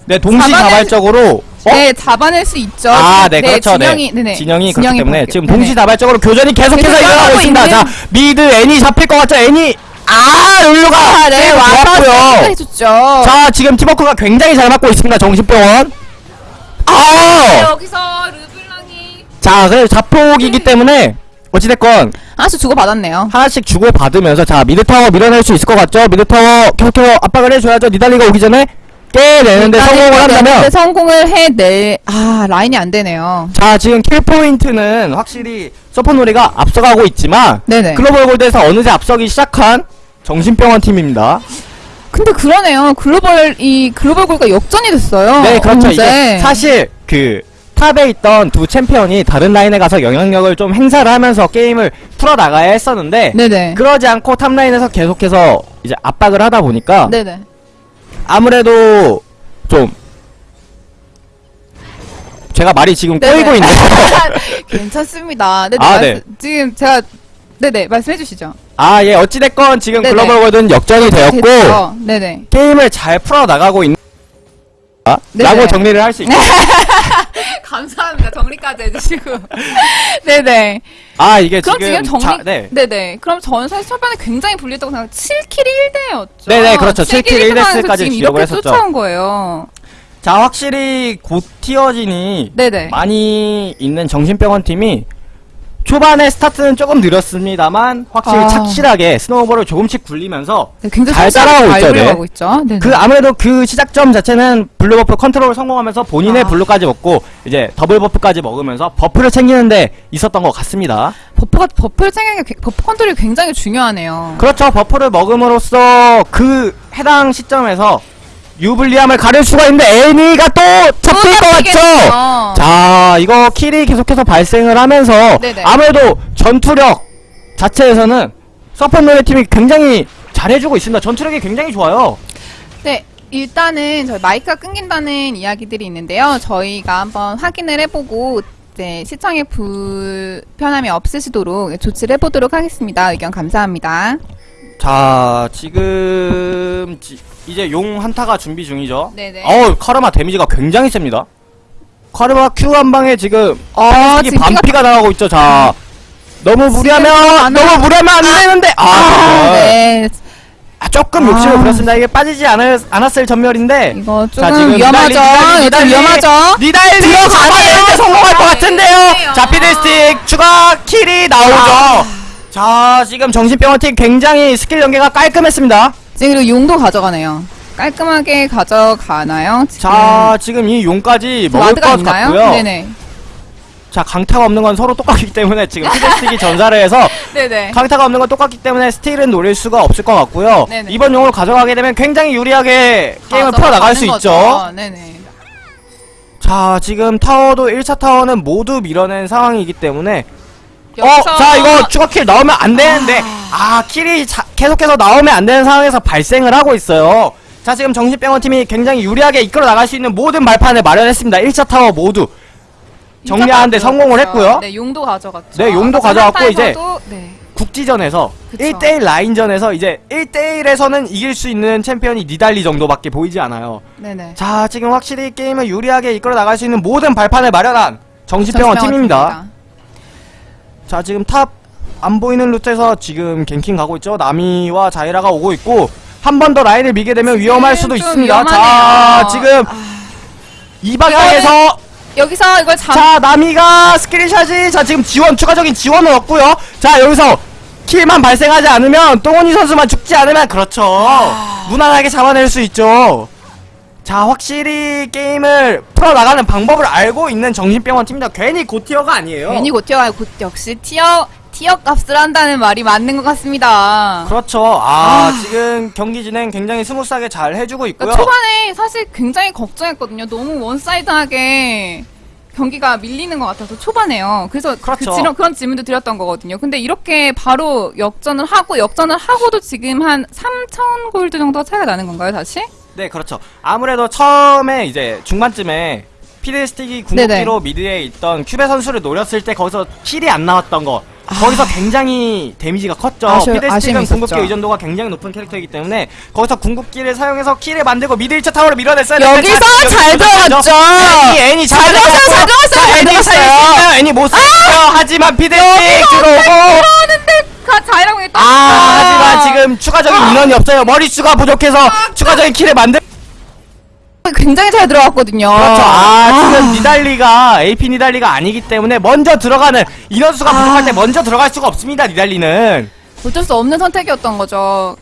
네 동시다발적으로 어? 네 잡아낼 수 있죠. 아, 네, 지금 그렇죠. 진영이 네. 진영이 그렇기 때문에 바뀌- 지금. 동시다발적으로 교전이 계속해서 계속 일어나고 일어나고 있습니다. 있는- 자, mid 애니 잡힐 것 같죠? 애니 아, 룰루가 아, 네, 세이브 와서 좋았고요. 해줬죠. 자, 지금 팀워크가 굉장히 잘 맞고 있습니다. 정신병원. 아! 여기서 르블랑이 자, 그래 자폭이기 때문에 어찌됐건 하나씩 주고 받았네요. 하나씩 주고 받으면서 자 mid 타워 밀어낼 수 있을 것 같죠? mid 타워 계속해서 압박을 해줘야죠. 니달리가 오기 전에 깨내는데 성공을 한다면 성공을 해낼 아 라인이 안 되네요. 자 지금 kill 포인트는 확실히 서퍼 놀이가 앞서가고 있지만 네네. global gold에서 어느새 앞서기 시작한 정신병원 팀입니다. 근데 그러네요. 글로벌 이 global gold가 역전이 됐어요. 네 그렇죠. 어느새. 이게 사실 그 top에 있던 두 챔피언이 다른 라인에 가서 영향력을 좀 행사를 하면서 게임을 풀어 나가야 했었는데 네네. 그러지 않고 top 라인에서 계속해서 이제 압박을 하다 보니까 네네. 아무래도 좀 제가 말이 지금 네네. 꼬이고 있네요. 괜찮습니다. 네네. 아, 네. 지금 제가 네네 말씀해 주시죠. 아, 예, 어찌됐건 지금 네네. global gold는 역전이 되었고, 됐죠. 네네. 게임을 잘 풀어 나가고 있는, 아? 네네. 라고 정리를 할 수 있죠. 감사합니다. 정리까지 해주시고. 네네. 아, 이게 그럼 지금, 지금, 정리. 자, 네. 네네. 그럼 저는 사실 초반에 굉장히 불리했다고 생각. 7kill 1대였죠. 네네, 그렇죠. 7kill 1대 까지 지금 기록을 이렇게 했었죠. 쫓아온 거예요. 자, 확실히 고tier진이 네네. 많이 있는 정신병원 팀이 초반에 스타트는 조금 느렸습니다만, 확실히 아. 착실하게 snowball을 조금씩 굴리면서 네, 잘 따라가고 잘 있죠, 네. 있죠. 그 아무래도 그 시작점 자체는 blue buff 컨트롤 성공하면서 본인의 아. blue까지 먹고 이제 더블 buff까지 먹으면서 buff를 챙기는데 있었던 것 같습니다. buff가 buff를 챙기는 게 buff 컨트롤이 굉장히 중요하네요. 그렇죠. buff를 먹음으로써 그 해당 시점에서 유불리함을 가릴 수가 있는데 애니가 또 잡힐 것 같죠. 자, 이거 킬이 계속해서 발생을 하면서 네네. 아무래도 전투력 자체에서는 서폿노의 팀이 굉장히 잘해주고 있습니다. 전투력이 굉장히 좋아요. 네, 일단은 저희 마이크가 끊긴다는 이야기들이 있는데요. 저희가 한번 확인을 해보고 이제 시청에 불편함이 없으시도록 조치를 해보도록 하겠습니다. 의견 감사합니다. 자, 지금 지- 이제 용 한타가 준비 중이죠. 네네. 어우, 카르마 데미지가 굉장히 셉니다. 카르마 Q 한 방에 지금 어, 이 지금 반피가 나가고 있죠. 자, 너무 무리하면 안 너무 무리하면 안 되는데 아, 아, 네. 아, 조금 욕심을 아. 부렸습니다. 이게 빠지지 않을, 않았을 전멸인데 이거 자, 조금 지금 위험하죠. 니달리. 위험하죠. 니달리. 잡아내는데 성공할 것 같은데요. 자, 피드스틱 추가 킬이 나오죠. 아. 자, 지금 정신병원 팀 굉장히 스킬 연계가 깔끔했습니다. 지금 그리고 용도 가져가네요. 깔끔하게 가져가나요? 지금 자, 지금 이 용까지 먹을 것 있나요? 같고요. 네네. 자, 강타가 없는 건 서로 똑같기 때문에 지금 피들스틱이 전사를 해서 네네. 강타가 없는 건 똑같기 때문에 steal은 노릴 수가 없을 것 같고요. 네네. 이번 용을 가져가게 되면 굉장히 유리하게 게임을 풀어 나갈 수 가져가는 있죠. 거죠. 네네. 자, 지금 타워도 1차 타워는 모두 밀어낸 상황이기 때문에 어, 여기서- 자, 이거 추가 kill 나오면 안 되는데, 아, kill이 자- 계속해서 나오면 안 되는 상황에서 발생을 하고 있어요. 자, 지금 정신병원 팀이 굉장히 유리하게 이끌어 나갈 수 있는 모든 발판을 마련했습니다. 1차 타워 모두. 정리하는데 성공을. 했고요. 네, 용도 가져갔죠. 네, 용도 아까 가져갔고 이제 네. 국지전에서 그쵸. 1대1 라인전에서 이제 1대1에서는 이길 수 있는 챔피언이 니달리 정도밖에 보이지 않아요. 네네. 자, 지금 확실히 게임을 유리하게 이끌어 나갈 수 있는 모든 발판을 마련한 정신병원 팀입니다. 자, 지금 top 안 보이는 루트에서 지금 ganking 가고 있죠. 나미와 자이라가 오고 있고 한 번 더 라인을 밀게 되면 위험할 수도 좀 있습니다. 자, 위험하네요. 지금 이 방향에서 여기서 이걸 잡. 자, 나미가 스크린샷이 자, 지금 지원 추가적인 지원은 없고요. 자, 여기서 kill만 발생하지 않으면 똥원이 선수만 죽지 않으면 그렇죠. 무난하게 잡아낼 수 있죠. 자, 확실히 게임을 풀어 나가는 방법을 알고 있는 정신병원 팀입니다. 괜히 고tier가 아니에요. 괜히 고tier가 곧 역시 티어 티어 값을 한다는 말이 맞는 것 같습니다. 그렇죠. 아, 지금 경기 진행 굉장히 스무스하게 잘 해주고 있고요. 그러니까 초반에 사실 굉장히 걱정했거든요. 너무 one side하게 경기가 밀리는 것 같아서 초반에요. 그래서 그렇죠. 그 그런 질문도 드렸던 거거든요. 근데 이렇게 바로 역전을 하고 역전을 하고도 지금 한 3천 골드 정도가 차이가 나는 건가요, 다시? 네, 그렇죠. 아무래도 처음에 이제 중반쯤에 피드스틱이 궁극기로 mid에 있던 큐베 선수를 노렸을 때 거기서 kill이 안 나왔던 거. 거기서 굉장히 데미지가 컸죠. 아. 아쉬- 피드스틱은. 궁극기 의존도가 굉장히 높은 캐릭터이기 때문에 거기서 궁극기를 사용해서 kill을 만들고 mid 1차 타워를 밀어냈어야 여기서 되는데 잘 들어갔죠. 애니, 애니 잘, 잘 들어갔어요, 잘 들어갔어요, 잘 애니 들어갔어요. 살렸어요. 애니 못 살렸어요. 하지만 피드스틱 들어오고 자이라고 했다. 아, 하지만 지금 추가적인 인원이 없어요. 머릿수가 부족해서 추가적인 kill을 만들 굉장히 잘 들어갔거든요. 그렇죠. 아, 지금 니달리가 AP 니달리가 아니기 때문에 먼저 들어가는 인원수가 부족할 때 먼저 들어갈 수가 없습니다. 니달리는. 어쩔 수 없는 선택이었던 거죠.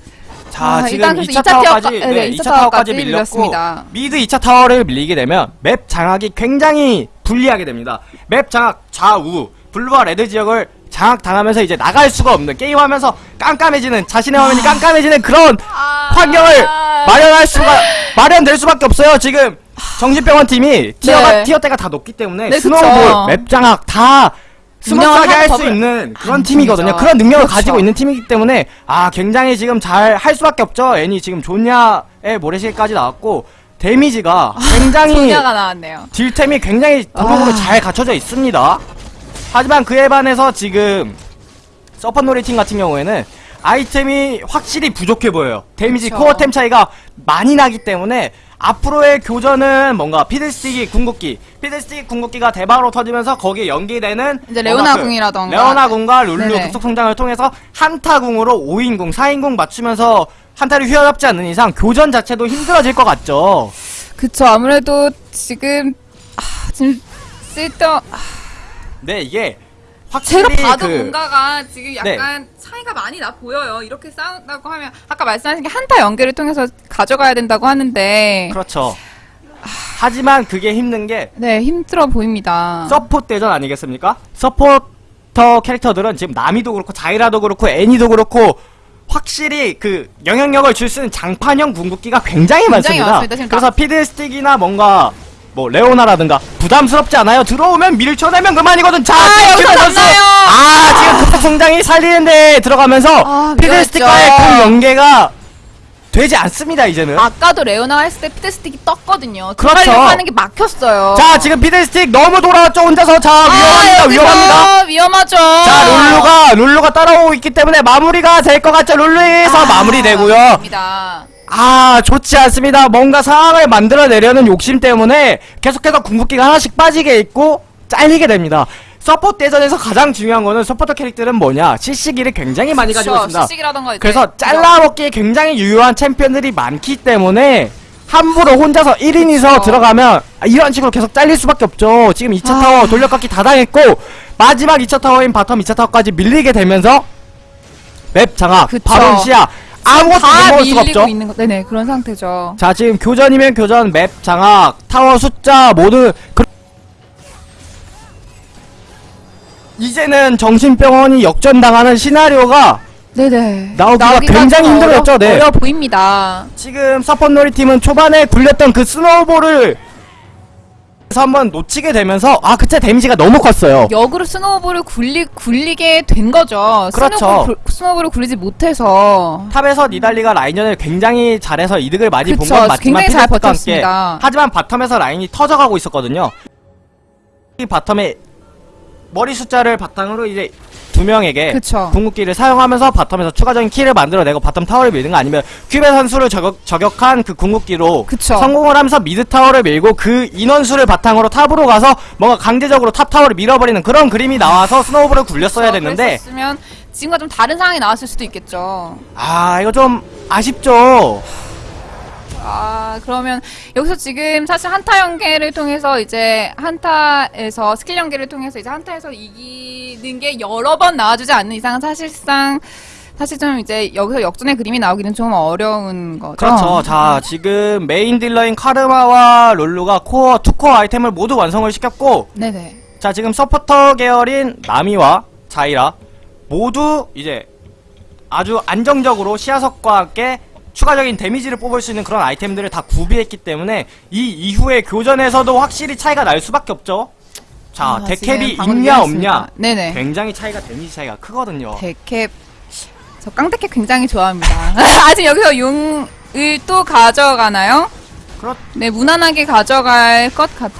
자, 아, 지금 일단 그래서 2차, 2차 타워까지 타워까- 네, 네, 2차, 2차 타워까지 타워까지 밀렸고 밀렸습니다. mid 2차 타워를 밀리게 되면 map 장악이 굉장히 불리하게 됩니다. map 장악 좌우 블루와 레드 지역을 장악 당하면서 이제 나갈 수가 없는 게임하면서 깜깜해지는 자신의 화면이 깜깜해지는 그런 아. 환경을 마련할 수가 마련될 수밖에 없어요. 지금 정신병원 팀이 tier가 네. tier 때가 다 높기 때문에 네, snowball, 그쵸. map 장악 다 스무스하게 운영을 할수 있는 그런 하는 팀이거든요. 그런 능력을 그렇죠. 가지고 있는 팀이기 때문에 아 굉장히 지금 잘 할 수밖에 없죠. 애니 지금 존야의 모래시계까지 나왔고 데미지가 굉장히 존야가 나왔네요. 딜템이 굉장히 아. 잘 갖춰져 있습니다. 하지만 그에 반해서 지금 서펀놀이 팀 같은 경우에는 아이템이 확실히 부족해 보여요. 데미지 그쵸. core템 차이가 많이 나기 때문에 앞으로의 교전은 뭔가 피드스틱이 궁극기, 피드스틱 궁극기가 대박으로 터지면서 거기에 연계되는 이제 레오나 그 궁이라던가. 레오나 궁과 룰루 네네. 급속 성장을 통해서 한타 궁으로 5인 궁, 4인 궁 맞추면서 한타를 휘어잡지 않는 이상 교전 자체도 힘들어질 것 같죠. 그쵸. 아무래도 지금 아, 지금 쓸데없 아, 네, 이게 확실히 제가 봐도 그 뭔가가 지금 약간 차이가 많이 나 보여요. 이렇게 싸운다고 하면 아까 말씀하신 게 한타 연계를 통해서 가져가야 된다고 하는데 그렇죠. 하지만 그게 힘든 게 네 힘들어 보입니다. support 대전 아니겠습니까? 서포터 캐릭터들은 지금 나미도 그렇고 자이라도 그렇고 애니도 그렇고 확실히 그 영향력을 줄 수 있는 장판형 궁극기가 굉장히, 굉장히 많습니다. 많습니다. 그래서 피드스틱이나 뭔가 뭐 레오나라든가 부담스럽지 않아요? 들어오면 밀쳐내면 그만이거든. 자, 아, 여기서 큐 선수. 아, 지금 급속 성장이 살리는데 들어가면서 아, 피드스틱과의 미안했죠. 그 연계가 되지 않습니다, 이제는. 아까도 레오나 했을 때 피드스틱이 떴거든요. 그렇죠. 하는 게 막혔어요. 자, 지금 피드스틱 너무 돌아왔죠, 혼자서. 자, 아, 위험합니다, 위험합니다. 위험하죠. 자, 룰루가, 룰루가 따라오고 있기 때문에 마무리가 될 것 같죠. 룰루에서 아, 마무리되고요. 맞습니다. 아, 좋지 않습니다. 뭔가 상황을 만들어내려는 욕심 때문에 계속해서 궁극기가 하나씩 빠지게 있고, 잘리게 됩니다. support 대전에서 가장 중요한 거는 서포터 캐릭터는 뭐냐? CC기를 굉장히 많이 가지고 있습니다. 이제 그래서 잘라먹기에 굉장히 유효한 챔피언들이 많기 때문에 함부로 혼자서 1인이서 그쵸. 들어가면 아, 이런 식으로 계속 잘릴 수밖에 없죠. 지금 2차 아. 타워 돌려깎기 다 당했고 마지막 2차 타워인 bottom 2차 타워까지 밀리게 되면서 map 장악, 그쵸. 바론 시야 아무것도 다 먹을 수가 없죠. 있는 거. 네네 그런 상태죠. 자 지금 교전이면 교전, map 장악, 타워 숫자 모두 그... 이제는 정신병원이 역전당하는 시나리오가 네네. 나오기가 굉장히 좀 힘들었죠, 어려, 네. 어려 보입니다. 지금 서펀놀이 팀은 초반에 굴렸던 그 snowball을 그래서 한번 놓치게 되면서 아 그때 데미지가 너무 컸어요. 역으로 snowball을 굴리, 굴리게 된 거죠. 그렇죠. snowball, 굴- snowball을 굴리지 못해서. top에서 니달리가 라인전을 굉장히 잘해서 이득을 많이 본. 건 맞지만 굉장히 잘 버텼습니다. 하지만 bottom에서 라인이 터져가고 있었거든요. 이 bottom에 머리 숫자를 바탕으로 이제 두 명에게 그쵸. 궁극기를 사용하면서 bottom에서 추가적인 kill을 만들어내고 bottom 타워를 밀는 거 아니면 큐베 선수를 저격, 저격한 그 궁극기로 그쵸. 성공을 하면서 mid 타워를 밀고 그 인원수를 바탕으로 top으로 가서 뭔가 강제적으로 top 타워를 밀어버리는 그런 그림이 나와서 snowball을 굴렸어야 됐는데 그랬었으면 지금과 좀 다른 상황이 나왔을 수도 있겠죠. 아 이거 좀 아쉽죠 아, 그러면 여기서 지금 사실 한타 연계를 통해서 이제 한타에서 스킬 연계를 통해서 이제 한타에서 이기는 게 여러 번 나와주지 않는 이상은 사실상 사실 좀 이제 여기서 역전의 그림이 나오기는 좀 어려운 거죠. 그렇죠 자 지금 메인 딜러인 카르마와 룰루가 core two core 아이템을 모두 완성을 시켰고 네네. 자 지금 서포터 계열인 나미와 자이라 모두 이제 아주 안정적으로 시야석과 함께 추가적인 데미지를 뽑을 수 있는 그런 아이템들을 다 구비했기 때문에 이 이후의 교전에서도 확실히 차이가 날 수밖에 없죠 자 아, 데캡이 있냐. 없냐 네네. 굉장히 차이가 데미지 차이가 크거든요 데캡 저 깡데캡 굉장히 좋아합니다. 아직 여기서 용을 또 가져가나요? 그렇 네 무난하게 가져갈 것 같.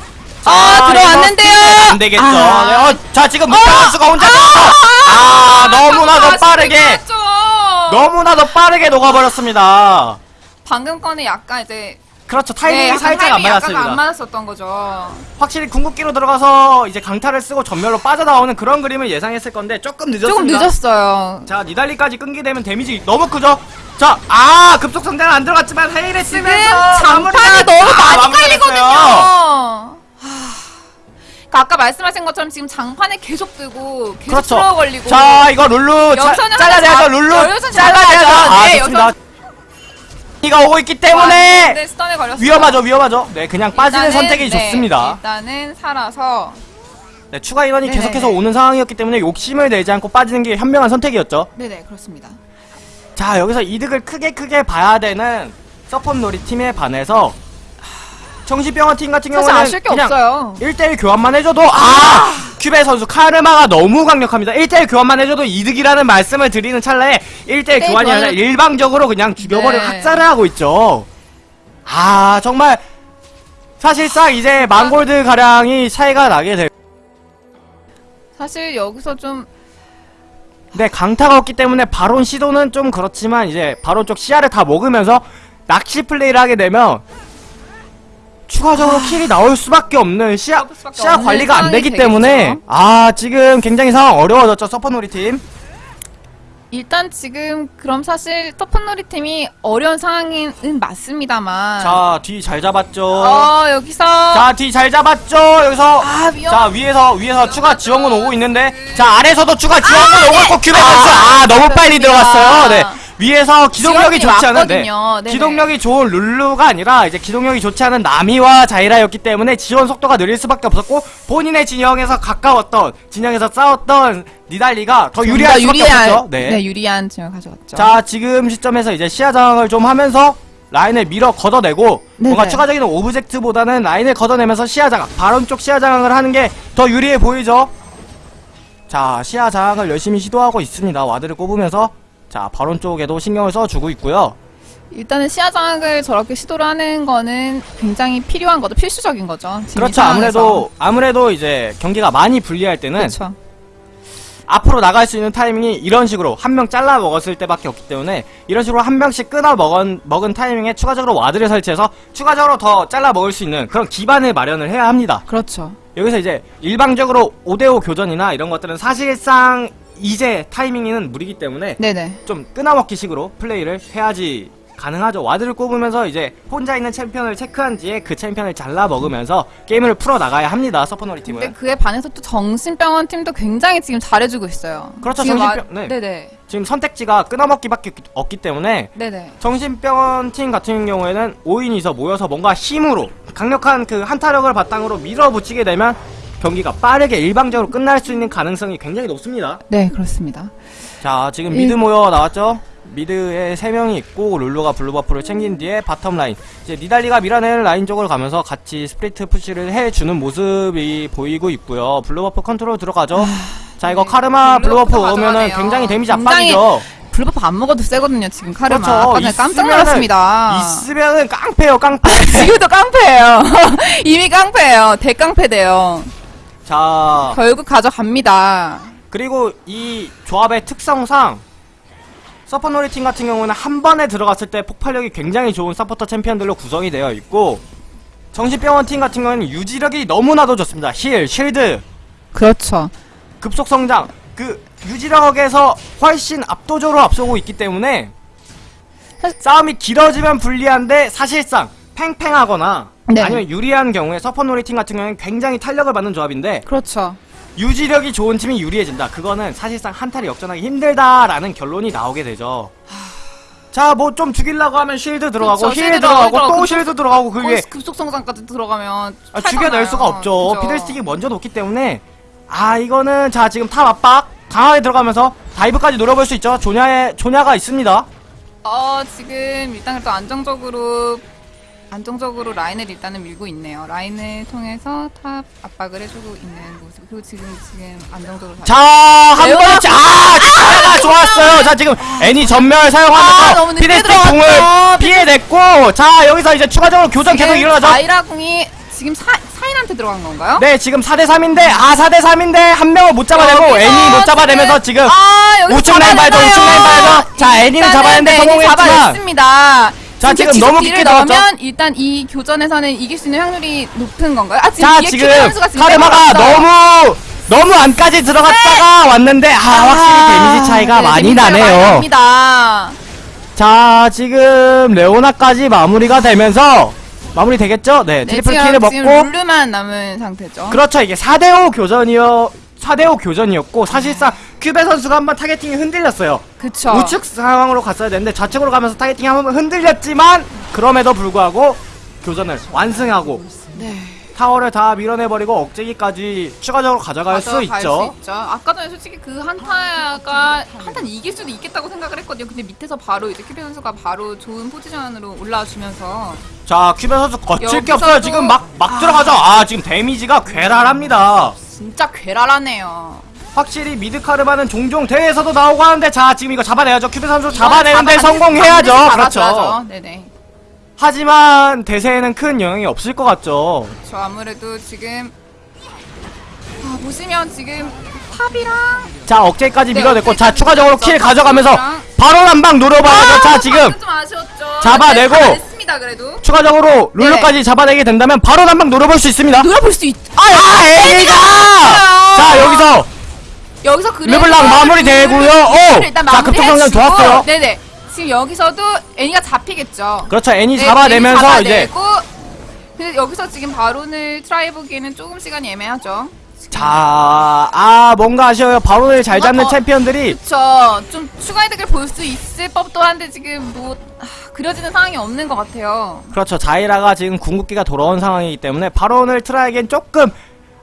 자, 아 들어왔는데요. 안 되겠죠 아. 네, 어, 자 지금 문태 선수가 혼자 아, 너무나도 빠르게 너무나도 빠르게 녹아버렸습니다 방금 거는 약간 이제 그렇죠 타이밍이 약간 살짝 안 타이밍이 약간 맞았습니다 안 맞았었던 거죠. 확실히 궁극기로 들어가서 이제 강타를 쓰고 전멸로 빠져나오는 그런 그림을 예상했을 건데 조금 늦었습니다. 조금 늦었어요. 자, 니달리까지 끊게 되면 데미지 너무 크죠? 자, 아, 급속 성장은 안 들어갔지만 지금 쓰면서 장판이 너무 아, 많이 마무리가 깔리거든요. 그러니까 아까 말씀하신 것처럼 지금 장판에 계속 뜨고 계속 그렇죠. 들어 걸리고 자, 이거 룰루 잘라내야죠. 룰루 잡- 여기서는 잘라내야죠. 아, 네, 좋습니다. 이가 오고 있기 때문에 네, 걸렸어요. 위험하죠, 위험하죠. 네, 그냥 빠지는 일단은, 선택이 네, 좋습니다. 일단은 살아서 네, 추가 인원이 네네네. 계속해서 오는 상황이었기 때문에 욕심을 내지 않고 빠지는 게 현명한 선택이었죠. 네네 그렇습니다. 자 여기서 이득을 크게 크게 봐야 되는 서폿 놀이 팀에 반해서 정신병원 팀 같은 사실 경우는 아쉬울 게 그냥 없어요. 1대1 교환만 해줘도 아 큐베 선수 카르마가 너무 강력합니다 1대1 교환만 해줘도 이득이라는 말씀을 드리는 찰나에 1대1 네, 교환이 아니라 교환을- 일방적으로 그냥 죽여버리고 네. 학살을 하고 있죠 아 정말 사실상 이제 망골드 가량이 차이가 나게 될 사실 여기서 좀 네, 강타가 없기 때문에 바론 시도는 좀 그렇지만 이제 바론 쪽 시야를 다 먹으면서 낚시 플레이를 하게 되면 추가적으로 킬이 나올 수밖에 없는 시야 수밖에 시야 없는 관리가 안 되기 상황이 때문에 되겠죠. 아 지금 굉장히 상황 어려워졌죠 서퍼놀이 팀. 일단 지금 그럼 사실 터펀놀이 팀이 어려운 상황은 맞습니다만 자 뒤 잘 잡았죠. 어 여기서 자 뒤 잘 잡았죠. 여기서 아 위험 자 위에서 위에서 추가 지원군 오고 있는데 자 아래서도 추가 지원군 아, 오고 네. 있고 큐베 선수 아 너무 빨리. 들어갔어요. 네 위에서 기동력이 좋지 않은 네. 기동력이 좋은 룰루가 아니라 이제 기동력이 좋지 않은 나미와 자이라였기 때문에 지원 속도가 느릴 수밖에 없었고 본인의 진영에서 가까웠던 진영에서 싸웠던 니달리가 더 유리할 수밖에 유리한 없었죠. 네. 네. 유리한 지을 가져갔죠. 자 지금 시점에서 이제 시야 장악을 좀 하면서 라인을 밀어 걷어내고 네네. 뭔가 추가적인 오브젝트보다는 라인을 걷어내면서 시야 장악 바론 쪽 시야 장악을 하는 게 더 유리해 보이죠 자 시야 장악을 열심히 시도하고 있습니다 ward를 꼽으면서 자 바론 쪽에도 신경을 써주고 있고요 일단은 시야 장악을 저렇게 시도를 하는 거는 굉장히 필요한 거죠. 필수적인 거죠. 그렇죠. 아무래도 아무래도 이제 경기가 많이 불리할 때는 그렇죠. 앞으로 나갈 수 있는 타이밍이 이런 식으로 한 명 잘라 먹었을 때밖에 없기 때문에 이런 식으로 한 명씩 끊어 먹은, 먹은 타이밍에 추가적으로 ward를 설치해서 추가적으로 더 잘라 먹을 수 있는 그런 기반을 마련을 해야 합니다. 그렇죠. 여기서 이제 일방적으로 5대5 교전이나 이런 것들은 사실상 이제 타이밍은 무리기 때문에 네네. 좀 끊어먹기 식으로 플레이를 해야지 가능하죠. ward를 꼽으면서 이제 혼자 있는 챔피언을 체크한 뒤에 그 챔피언을 잘라 먹으면서 게임을 풀어 나가야 합니다. 서퍼놀이 팀은. 근데 그에 반해서 또 정신병원 팀도 굉장히 지금 잘해주고 있어요. 그렇죠, 정신병- 와- 네. 네네. 지금 선택지가 끊어먹기밖에 없기- 없기 때문에 네네. 정신병원 팀 같은 경우에는 5인이서 모여서 뭔가 힘으로 강력한 그 한타력을 바탕으로 밀어붙이게 되면 경기가 빠르게 일방적으로 끝날 수 있는 가능성이 굉장히 높습니다. 네 그렇습니다. 자, 지금 일- mid 모여 나왔죠? mid에 3명이 있고 룰루가 blue buff를 챙긴 뒤에 bottom 라인 이제 니달리가 밀어내는 라인 쪽으로 가면서 같이 split push를 해주는 모습이 보이고 있고요 blue buff 컨트롤 들어가죠 자 이거 네, 카르마 blue buff 오면은. 굉장히 데미지 압박이죠 blue buff 안 먹어도 세거든요 지금 카르마. 그렇죠. 아까 깜짝 놀랐습니다. 있으면은 깡패요 깡패 지금도 깡패예요. 이미 깡패예요. 대깡패 돼요. 자, 결국 가져갑니다. 그리고 이 조합의 특성상 서퍼놀이 팀 같은 경우는 한 번에 들어갔을 때 폭발력이 굉장히 좋은 서포터 챔피언들로 구성이 되어 있고 정신병원 팀 같은 경우는 유지력이 너무나도 좋습니다. heal, shield, 그렇죠. 급속 성장 그 유지력에서 훨씬 압도적으로 앞서고 있기 때문에 싸움이 길어지면 불리한데 사실상 팽팽하거나 네. 아니면 유리한 경우에 서퍼놀이 팀 같은 경우는 굉장히 탄력을 받는 조합인데 그렇죠. 유지력이 좋은 팀이 유리해진다. 그거는 사실상 한타를 역전하기 힘들다라는 결론이 나오게 되죠. 자, 뭐 좀 죽이려고 하면 shield 들어가고 그렇죠. heal 들어가고 들어가고, 또 shield 들어가고 그 위에 급속 성장까지 들어가면 아, 죽여낼 수가 없죠. 그죠. 피들스틱이 먼저 놓기 때문에 아 이거는 자 지금 top 압박 강하게 들어가면서 dive까지 노려볼 수 있죠. 조냐의 조냐가 있습니다. 어 지금 일단 그래도 안정적으로 안정적으로 라인을 일단은 밀고 있네요. 라인을 통해서 top 압박을 해주고 있는 모습. 그리고 지금 지금 안정적으로 잘- 자한 레오나 번에 아 조냐가 좋았어요. 자 지금 애니 점멸 아, 사용하면서 들어갔죠. 공을 피해냈고 자 여기서 이제 추가적으로 교전 계속 일어나죠. 자이라 궁이 지금 사, 사인한테 들어간 건가요? 네, 지금 4대3인데, 아, 4대3인데, 한 명을 못 잡아내고, 애니 못 잡아내면서 지금, 아, 여기서 우측 라인 봐야죠, 잡아내나요? 우측 라인 봐야죠. 자, 애니는 애니 성공했지만. 자, 지금 너무 깊게 들어갔죠? 넣으면 일단 이 교전에서는 이길 수 있는 확률이 높은 건가요? 아, 지금 자, 지금, 카르마가 빼버렸어요. 너무, 너무 안까지 들어갔다가 왔는데, 아, 확실히 데미지 차이가 네, 많이 나네요. 자, 지금, 레오나까지 마무리가 되면서, 마무리 되겠죠? 네, 네, 트리플 지금 먹고, 룰루만 남은 상태죠. 그렇죠. 이게 4대5 교전이요. 4대5 교전이었고, 사실상, 큐베 선수가 한번 타겟팅이 흔들렸어요. 그쵸. 우측 상황으로 갔어야 되는데 좌측으로 가면서 targeting이 한번 흔들렸지만 그럼에도 불구하고 교전을 완승하고 네. 타워를 다 밀어내버리고 억제기까지 추가적으로 가져갈 수 가져갈 있죠. 수 있죠. 아까 전에 솔직히 그 한타가 한타 이길 수도 있겠다고 생각을 했거든요. 근데 밑에서 바로 이제 큐베 선수가 바로 좋은 포지션으로 올라와 주면서 자 큐베 선수 거칠 게 없어요. 지금 막막 아. 들어가죠. 아 지금 데미지가 괴랄합니다. 진짜 괴랄하네요. 확실히 mid 카르마는 종종 대회에서도 나오고 하는데 자 지금 이거 잡아내야죠. 큐베 선수 잡아내는데 잡아- 성공해야죠. 그렇죠. 네네. 하지만 대세에는 큰 영향이 없을 것 같죠. 저 아무래도 지금 아, 보시면 지금 top이랑 자 억제까지 네, 밀어냈고 자 추가적으로. kill 가져가면서. 바로 한방 노려봐야죠 자 지금. 잡아내고. 네, 잡아냈습니다 그래도. 추가적으로 룰루까지 잡아내게 된다면 바로 한방 노려볼 수 있습니다 노려볼 수 있. 아 에이가 자 여기서 여기서 그래도 르블랑 마무리 되고요. 오! 자, 급속 성장 마무리해주고, 좋았어요. 네네. 지금 여기서도 애니가 잡히겠죠. 그렇죠 애니 네, 잡아내면서 애니 이제 근데 여기서 지금 바론을 try 보기에는 조금 시간이 애매하죠. 자 아 뭔가 아쉬워요 바론을 잘 잡는 어, 챔피언들이 그쵸. 좀 추가 이득을 볼 수 있을 법도 한데 지금 뭐 아, 그려지는 상황이 없는 것 같아요. 그렇죠 자이라가 지금 궁극기가 돌아온 상황이기 때문에 바론을 try하기엔 조금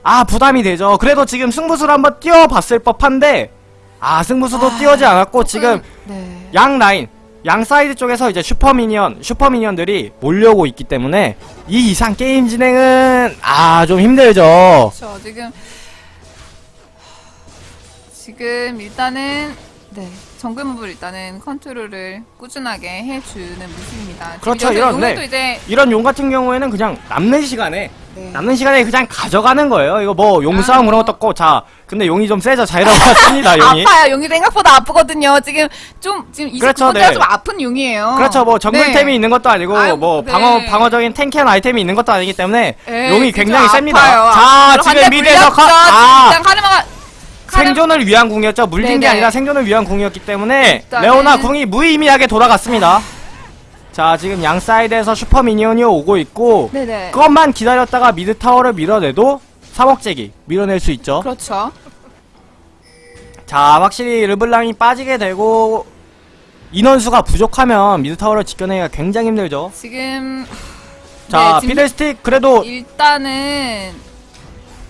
아 부담이 되죠 그래도 지금 승부수를 한번 띄워봤을 법한데 아 승부수도 아, 띄우지 않았고 조금, 지금 네. 양 라인 양 사이드 쪽에서 이제 super minion super minion들이 몰려오고 있기 때문에 이 이상 게임 진행은 아 좀 힘들죠. 그렇죠. 지금 지금 일단은 네 정글 몹을 일단은 컨트롤을 꾸준하게 해주는 모습입니다. 그렇죠, 이런, 용도 네. 이제 이런 용 같은 경우에는 그냥 남는 시간에 네. 남는 시간에 그냥 가져가는 거예요. 이거 뭐용 아, 싸움 그런 뭐. 것도 없고 자 근데 용이 좀 세죠. 자이라고 같습니다. 용이. 아파요. 용이 생각보다 아프거든요. 지금 좀 지금 이 그렇죠, 네. 좀 아픈 용이에요. 그렇죠. 뭐 정글템이 네. 있는 것도 아니고 아유, 뭐 네. 방어 방어적인 tanking 아이템이 있는 것도 아니기 때문에 네, 용이 굉장히 셉니다. 아파요. 자 지금 mid에서 카, 물렸죠. 아 생존을 위한 궁이었죠. 물린 게 네네. 아니라 생존을 위한 궁이었기 때문에 일단은- 레오나 궁이 무의미하게 돌아갔습니다. 자, 지금 양 사이드에서 super minion이 오고 있고 네네. 그것만 기다렸다가 mid 타워를 밀어내도 3억제기 밀어낼 수 있죠. 그렇죠. 자, 확실히 르블랑이 빠지게 되고 인원수가 부족하면 mid 타워를 지켜내기가 굉장히 힘들죠. 지금 자, 네, 피들스틱 그래도 일단은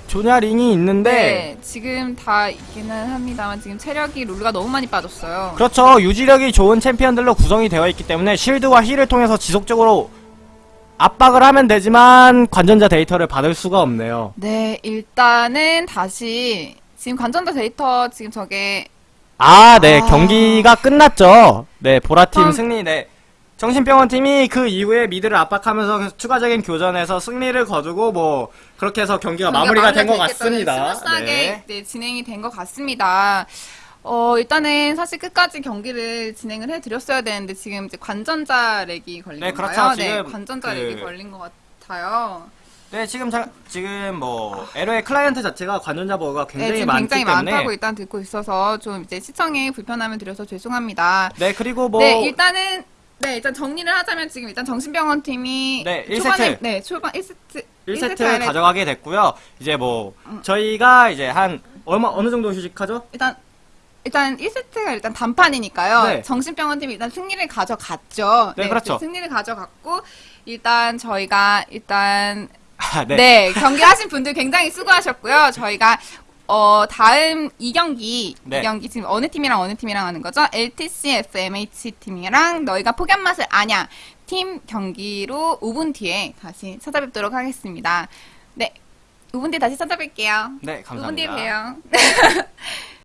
조냐링이 있는데 네, 지금 다 있기는 합니다만 지금 체력이 룰루가 너무 많이 빠졌어요. 그렇죠. 유지력이 좋은 챔피언들로 구성이 되어 있기 때문에 shield와 heal을 통해서 지속적으로 압박을 하면 되지만 관전자 데이터를 받을 수가 없네요. 네, 일단은 다시 지금 관전자 데이터 지금 저게 아, 네. 아. 경기가 끝났죠. 네, 보라팀 음. 승리, 네. 정신병원 팀이 그 이후에 mid를 압박하면서 추가적인 교전에서 승리를 거두고 뭐 그렇게 해서 경기가 마무리가 된 것 같습니다. smooth하게 네. 네, 진행이 된 것 같습니다. 어, 일단은 사실 끝까지 경기를 진행을 해드렸어야 되는데 지금 이제 관전자 lag이 걸린 네, 건가요? 그렇죠. 네, 관전자 그- lag이 걸린 것 같아요. 네, 지금 자, 지금 뭐 LO의 클라이언트 자체가 관전자 버그가 네, 굉장히 지금 많기 굉장히 때문에 많다고 일단 듣고 있어서 좀 이제 시청에 불편함을 드려서 죄송합니다. 네, 그리고 뭐 네, 일단은 네, 일단 정리를 하자면 지금 일단 정신병원 팀이 네, 초반에 1세트. 네, 초반 1세트 1세트 가져가게 됐고요. 이제 뭐 저희가 이제 한 얼마 어느 정도 휴식하죠? 일단 일단 1세트가 일단 단판이니까요. 네. 정신병원 팀이 일단 승리를 가져갔죠. 네, 그렇죠. 승리를 가져갔고 일단 저희가 일단 아, 네, 네. 경기하신 분들 굉장히 수고하셨고요. 저희가 어 다음 2경기 네. 2경기 지금 어느 팀이랑 어느 팀이랑 하는 거죠? LTC FMH 팀이랑 너희가 폭염 맛을 아냐 팀 경기로 5분 뒤에 다시 찾아뵙도록 하겠습니다. 네. 5분 뒤에 다시 찾아뵐게요. 네, 5분 뒤에 감사합니다. 봬요.